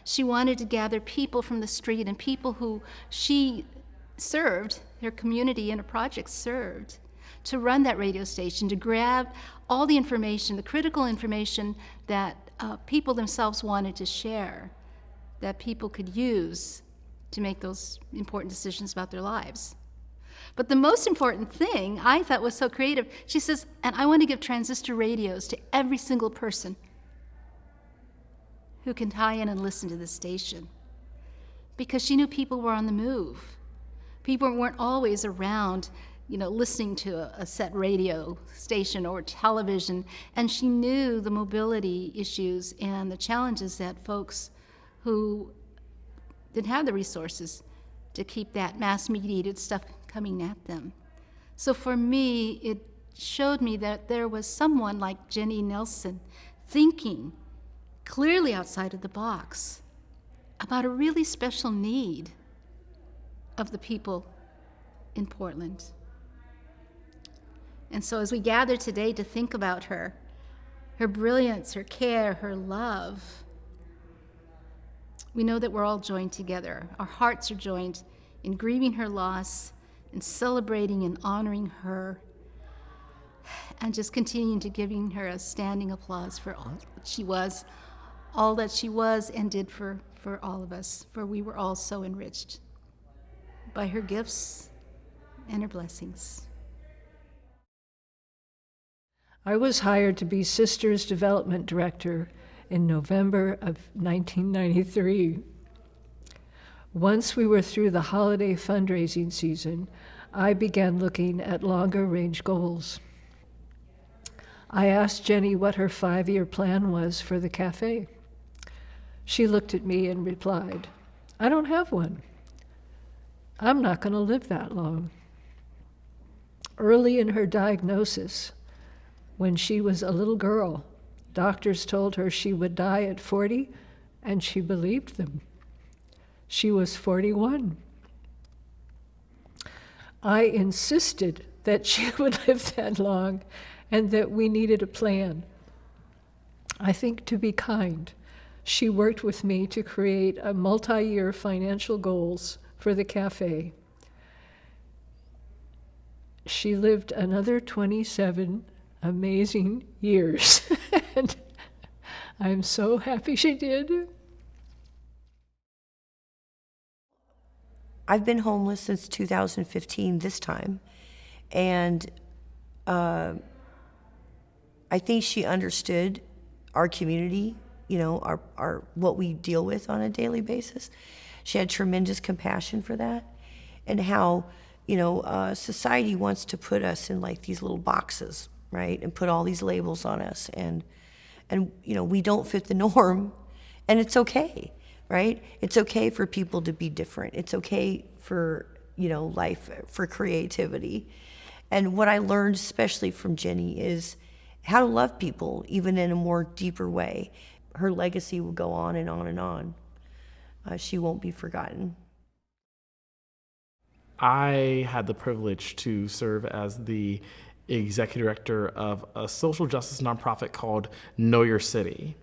She wanted to gather people from the street and people who she served, her community and her project served, to run that radio station, to grab all the information, the critical information that uh, people themselves wanted to share, that people could use to make those important decisions about their lives. But the most important thing I thought was so creative, she says, and I want to give transistor radios to every single person who can tie in and listen to the station. Because she knew people were on the move. People weren't always around, you know, listening to a, a set radio station or television, and she knew the mobility issues and the challenges that folks who didn't have the resources to keep that mass mediated stuff coming at them. So for me, it showed me that there was someone like Jenny Nelson thinking clearly outside of the box about a really special need of the people in Portland. And so, as we gather today to think about her, her brilliance, her care, her love, we know that we're all joined together. Our hearts are joined in grieving her loss and celebrating and honoring her and just continuing to giving her a standing applause for all that she was, all that she was and did for, for all of us, for we were all so enriched by her gifts and her blessings. I was hired to be Sisters Development Director in November of 1993. Once we were through the holiday fundraising season, I began looking at longer range goals. I asked Jenny what her five year plan was for the cafe. She looked at me and replied, I don't have one. I'm not going to live that long. Early in her diagnosis, when she was a little girl, doctors told her she would die at 40, and she believed them. She was 41. I insisted that she would live that long and that we needed a plan. I think to be kind, she worked with me to create a multi year financial goals for the cafe. She lived another 27 amazing years. and I'm so happy she did. I've been homeless since 2015, this time. And uh, I think she understood our community, you know, our, our, what we deal with on a daily basis. She had tremendous compassion for that and how, you know, uh, society wants to put us in like these little boxes, right? And put all these labels on us. And, and you know, we don't fit the norm and it's okay right? It's okay for people to be different. It's okay for, you know, life, for creativity. And what I learned, especially from Jenny, is how to love people, even in a more deeper way. Her legacy will go on and on and on. Uh, she won't be forgotten. I had the privilege to serve as the executive director of a social justice nonprofit called Know Your City.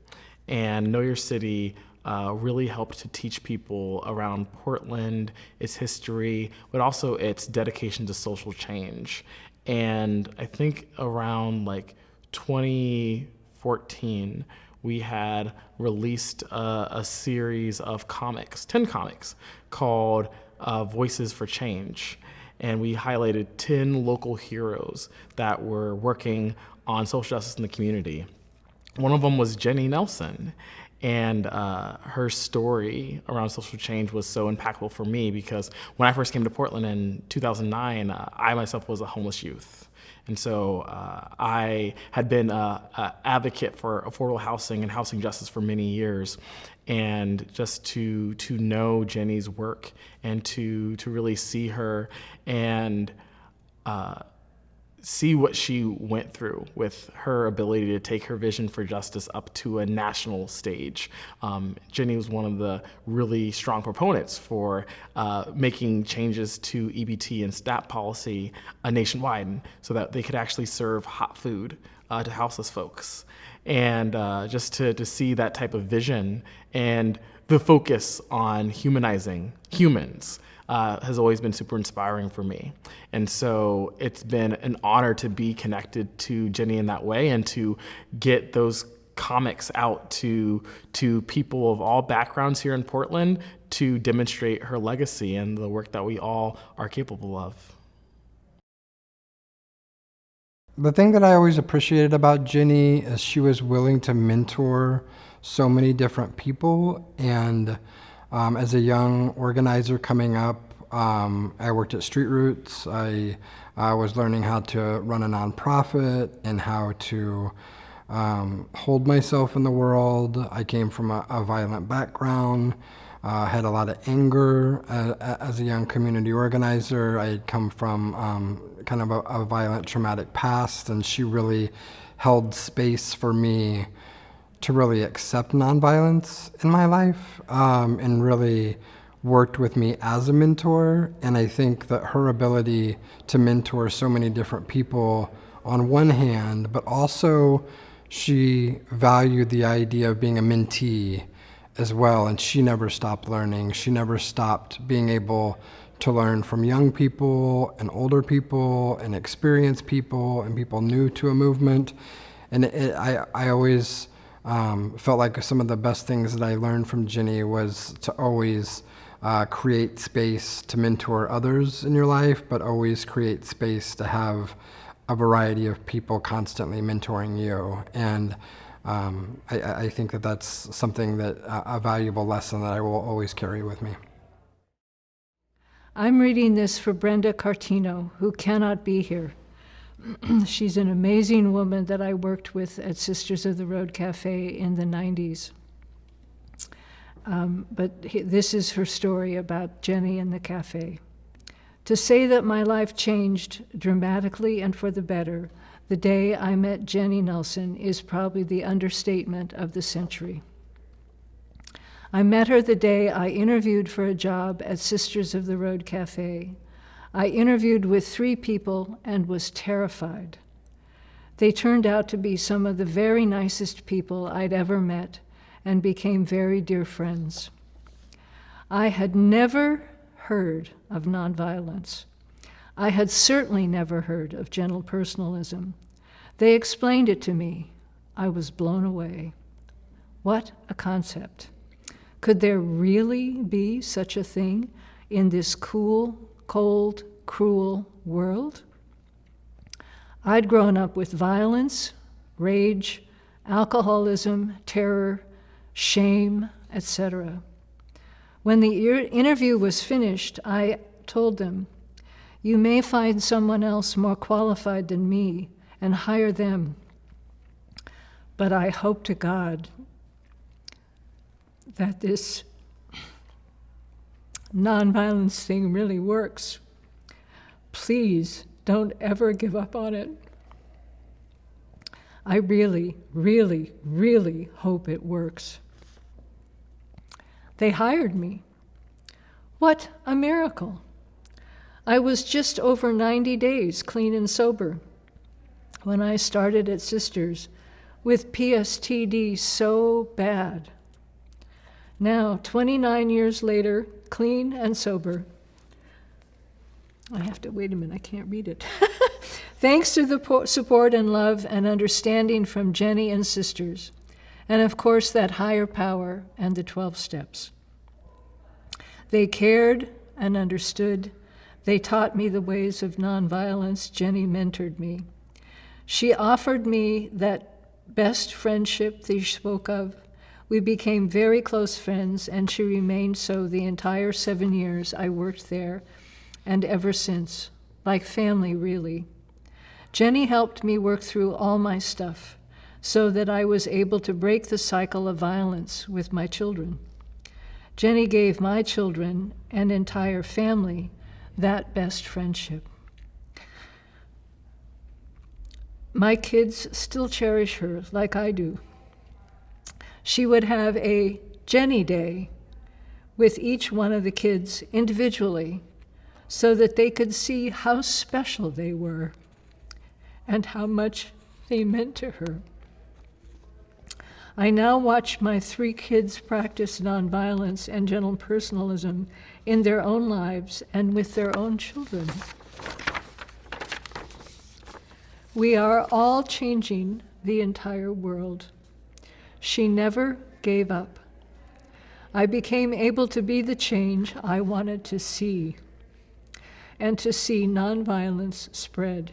And Know Your City uh, really helped to teach people around Portland, its history, but also its dedication to social change. And I think around like 2014, we had released a, a series of comics, 10 comics, called uh, Voices for Change. And we highlighted 10 local heroes that were working on social justice in the community. One of them was Jenny Nelson. And uh, her story around social change was so impactful for me because when I first came to Portland in 2009, uh, I myself was a homeless youth. And so uh, I had been an advocate for affordable housing and housing justice for many years. And just to, to know Jenny's work and to, to really see her and uh, see what she went through with her ability to take her vision for justice up to a national stage. Um, Jenny was one of the really strong proponents for uh, making changes to EBT and STAT policy uh, nationwide so that they could actually serve hot food uh, to houseless folks. And uh, just to, to see that type of vision and the focus on humanizing humans uh, has always been super inspiring for me. And so it's been an honor to be connected to Jenny in that way and to get those comics out to to people of all backgrounds here in Portland to demonstrate her legacy and the work that we all are capable of. The thing that I always appreciated about Jenny is she was willing to mentor so many different people and um, as a young organizer coming up, um, I worked at Street Roots. I, I was learning how to run a nonprofit and how to um, hold myself in the world. I came from a, a violent background. Uh, had a lot of anger uh, as a young community organizer. I had come from um, kind of a, a, violent, traumatic past, and she really held space for me to really accept nonviolence in my life um, and really worked with me as a mentor. And I think that her ability to mentor so many different people on one hand, but also she valued the idea of being a mentee as well. And she never stopped learning. She never stopped being able to learn from young people and older people and experienced people and people new to a movement. And it, I, I always um, felt like some of the best things that I learned from Jenny was to always uh, create space to mentor others in your life, but always create space to have a variety of people constantly mentoring you. And um, I, I, think that that's something that uh, a valuable lesson that I will always carry with me. I'm reading this for Brenda Cartino, who cannot be here. She's an amazing woman that I worked with at Sisters of the Road Cafe in the 90s. Um, but he, this is her story about Jenny and the cafe. To say that my life changed dramatically and for the better the day I met Jenny Nelson is probably the understatement of the century. I met her the day I interviewed for a job at Sisters of the Road Cafe. I interviewed with three people and was terrified. They turned out to be some of the very nicest people I'd ever met and became very dear friends. I had never heard of nonviolence. I had certainly never heard of gentle personalism. They explained it to me. I was blown away. What a concept. Could there really be such a thing in this cool, cold, cruel world? I'd grown up with violence, rage, alcoholism, terror, shame, etc. When the interview was finished, I told them, You may find someone else more qualified than me and hire them. But I hope to God that this nonviolence thing really works. Please don't ever give up on it. I really, really, really hope it works. They hired me. What a miracle! I was just over 90 days clean and sober when I started at Sisters with PSTD so bad. Now, 29 years later, clean and sober. I have to wait a minute, I can't read it. Thanks to the support and love and understanding from Jenny and sisters, and of course, that higher power and the 12 steps. They cared and understood. They taught me the ways of nonviolence. Jenny mentored me. She offered me that best friendship she spoke of. We became very close friends, and she remained so the entire seven years I worked there, and ever since, like family, really. Jenny helped me work through all my stuff so that I was able to break the cycle of violence with my children. Jenny gave my children and entire family that best friendship. My kids still cherish her like I do. She would have a Jenny Day with each one of the kids individually so that they could see how special they were and how much they meant to her. I now watch my three kids practice nonviolence and gentle personalism in their own lives and with their own children. We are all changing the entire world. She never gave up. I became able to be the change I wanted to see and to see nonviolence spread.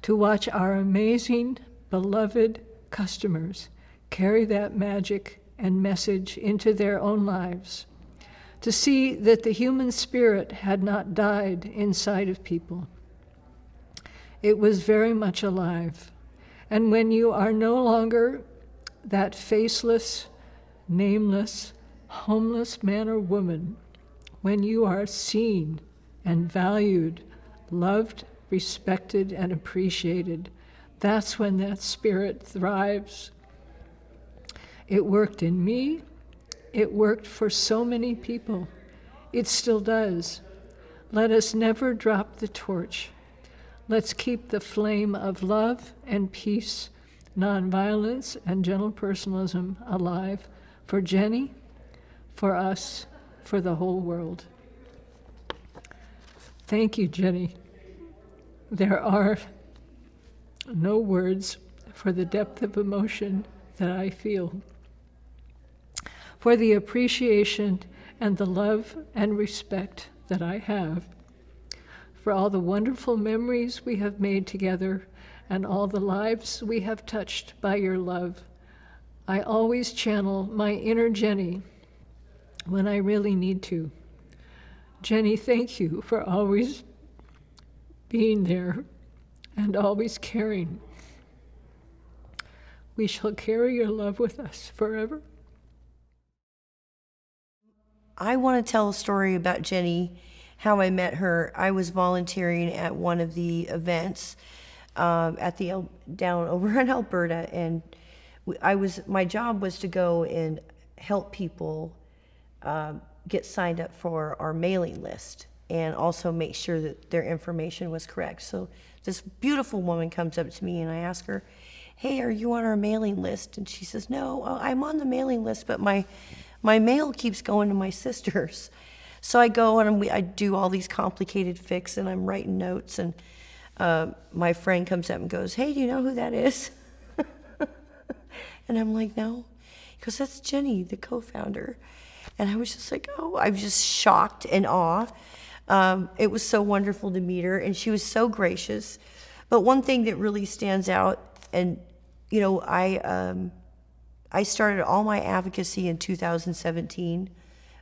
To watch our amazing, beloved customers carry that magic and message into their own lives. To see that the human spirit had not died inside of people it was very much alive. And when you are no longer that faceless, nameless, homeless man or woman, when you are seen and valued, loved, respected, and appreciated, that's when that spirit thrives. It worked in me. It worked for so many people. It still does. Let us never drop the torch. Let's keep the flame of love and peace, nonviolence, and gentle personalism alive for Jenny, for us, for the whole world. Thank you, Jenny. There are no words for the depth of emotion that I feel, for the appreciation and the love and respect that I have for all the wonderful memories we have made together and all the lives we have touched by your love. I always channel my inner Jenny when I really need to. Jenny, thank you for always being there and always caring. We shall carry your love with us forever. I want to tell a story about Jenny how I met her. I was volunteering at one of the events um, at the down over in Alberta, and I was my job was to go and help people uh, get signed up for our mailing list and also make sure that their information was correct. So this beautiful woman comes up to me and I ask her, "Hey, are you on our mailing list?" And she says, "No, I'm on the mailing list, but my my mail keeps going to my sisters." So I go and we, I do all these complicated fics and I'm writing notes and uh, my friend comes up and goes, hey, do you know who that is? and I'm like, no. He goes, that's Jenny, the co-founder. And I was just like, oh, I was just shocked and awe. Um, it was so wonderful to meet her and she was so gracious. But one thing that really stands out, and you know, I um, I started all my advocacy in 2017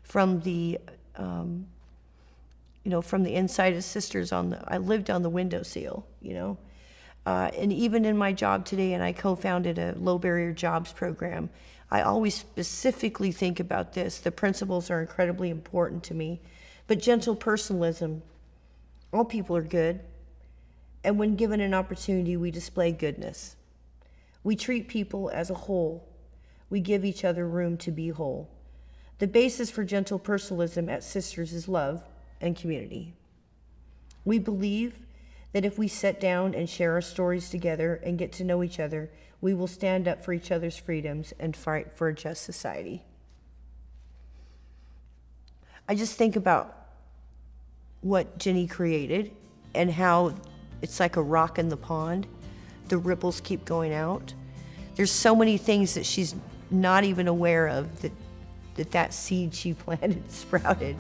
from the um, you know, from the inside of sisters on the, I lived on the window seal, you know. Uh, and even in my job today, and I co-founded a low barrier jobs program, I always specifically think about this. The principles are incredibly important to me. But gentle personalism, all people are good. And when given an opportunity, we display goodness. We treat people as a whole. We give each other room to be whole. The basis for gentle personalism at Sisters is love and community. We believe that if we sit down and share our stories together and get to know each other, we will stand up for each other's freedoms and fight for a just society. I just think about what Jenny created and how it's like a rock in the pond. The ripples keep going out. there's so many things that she's not even aware of that that, that seed she planted sprouted.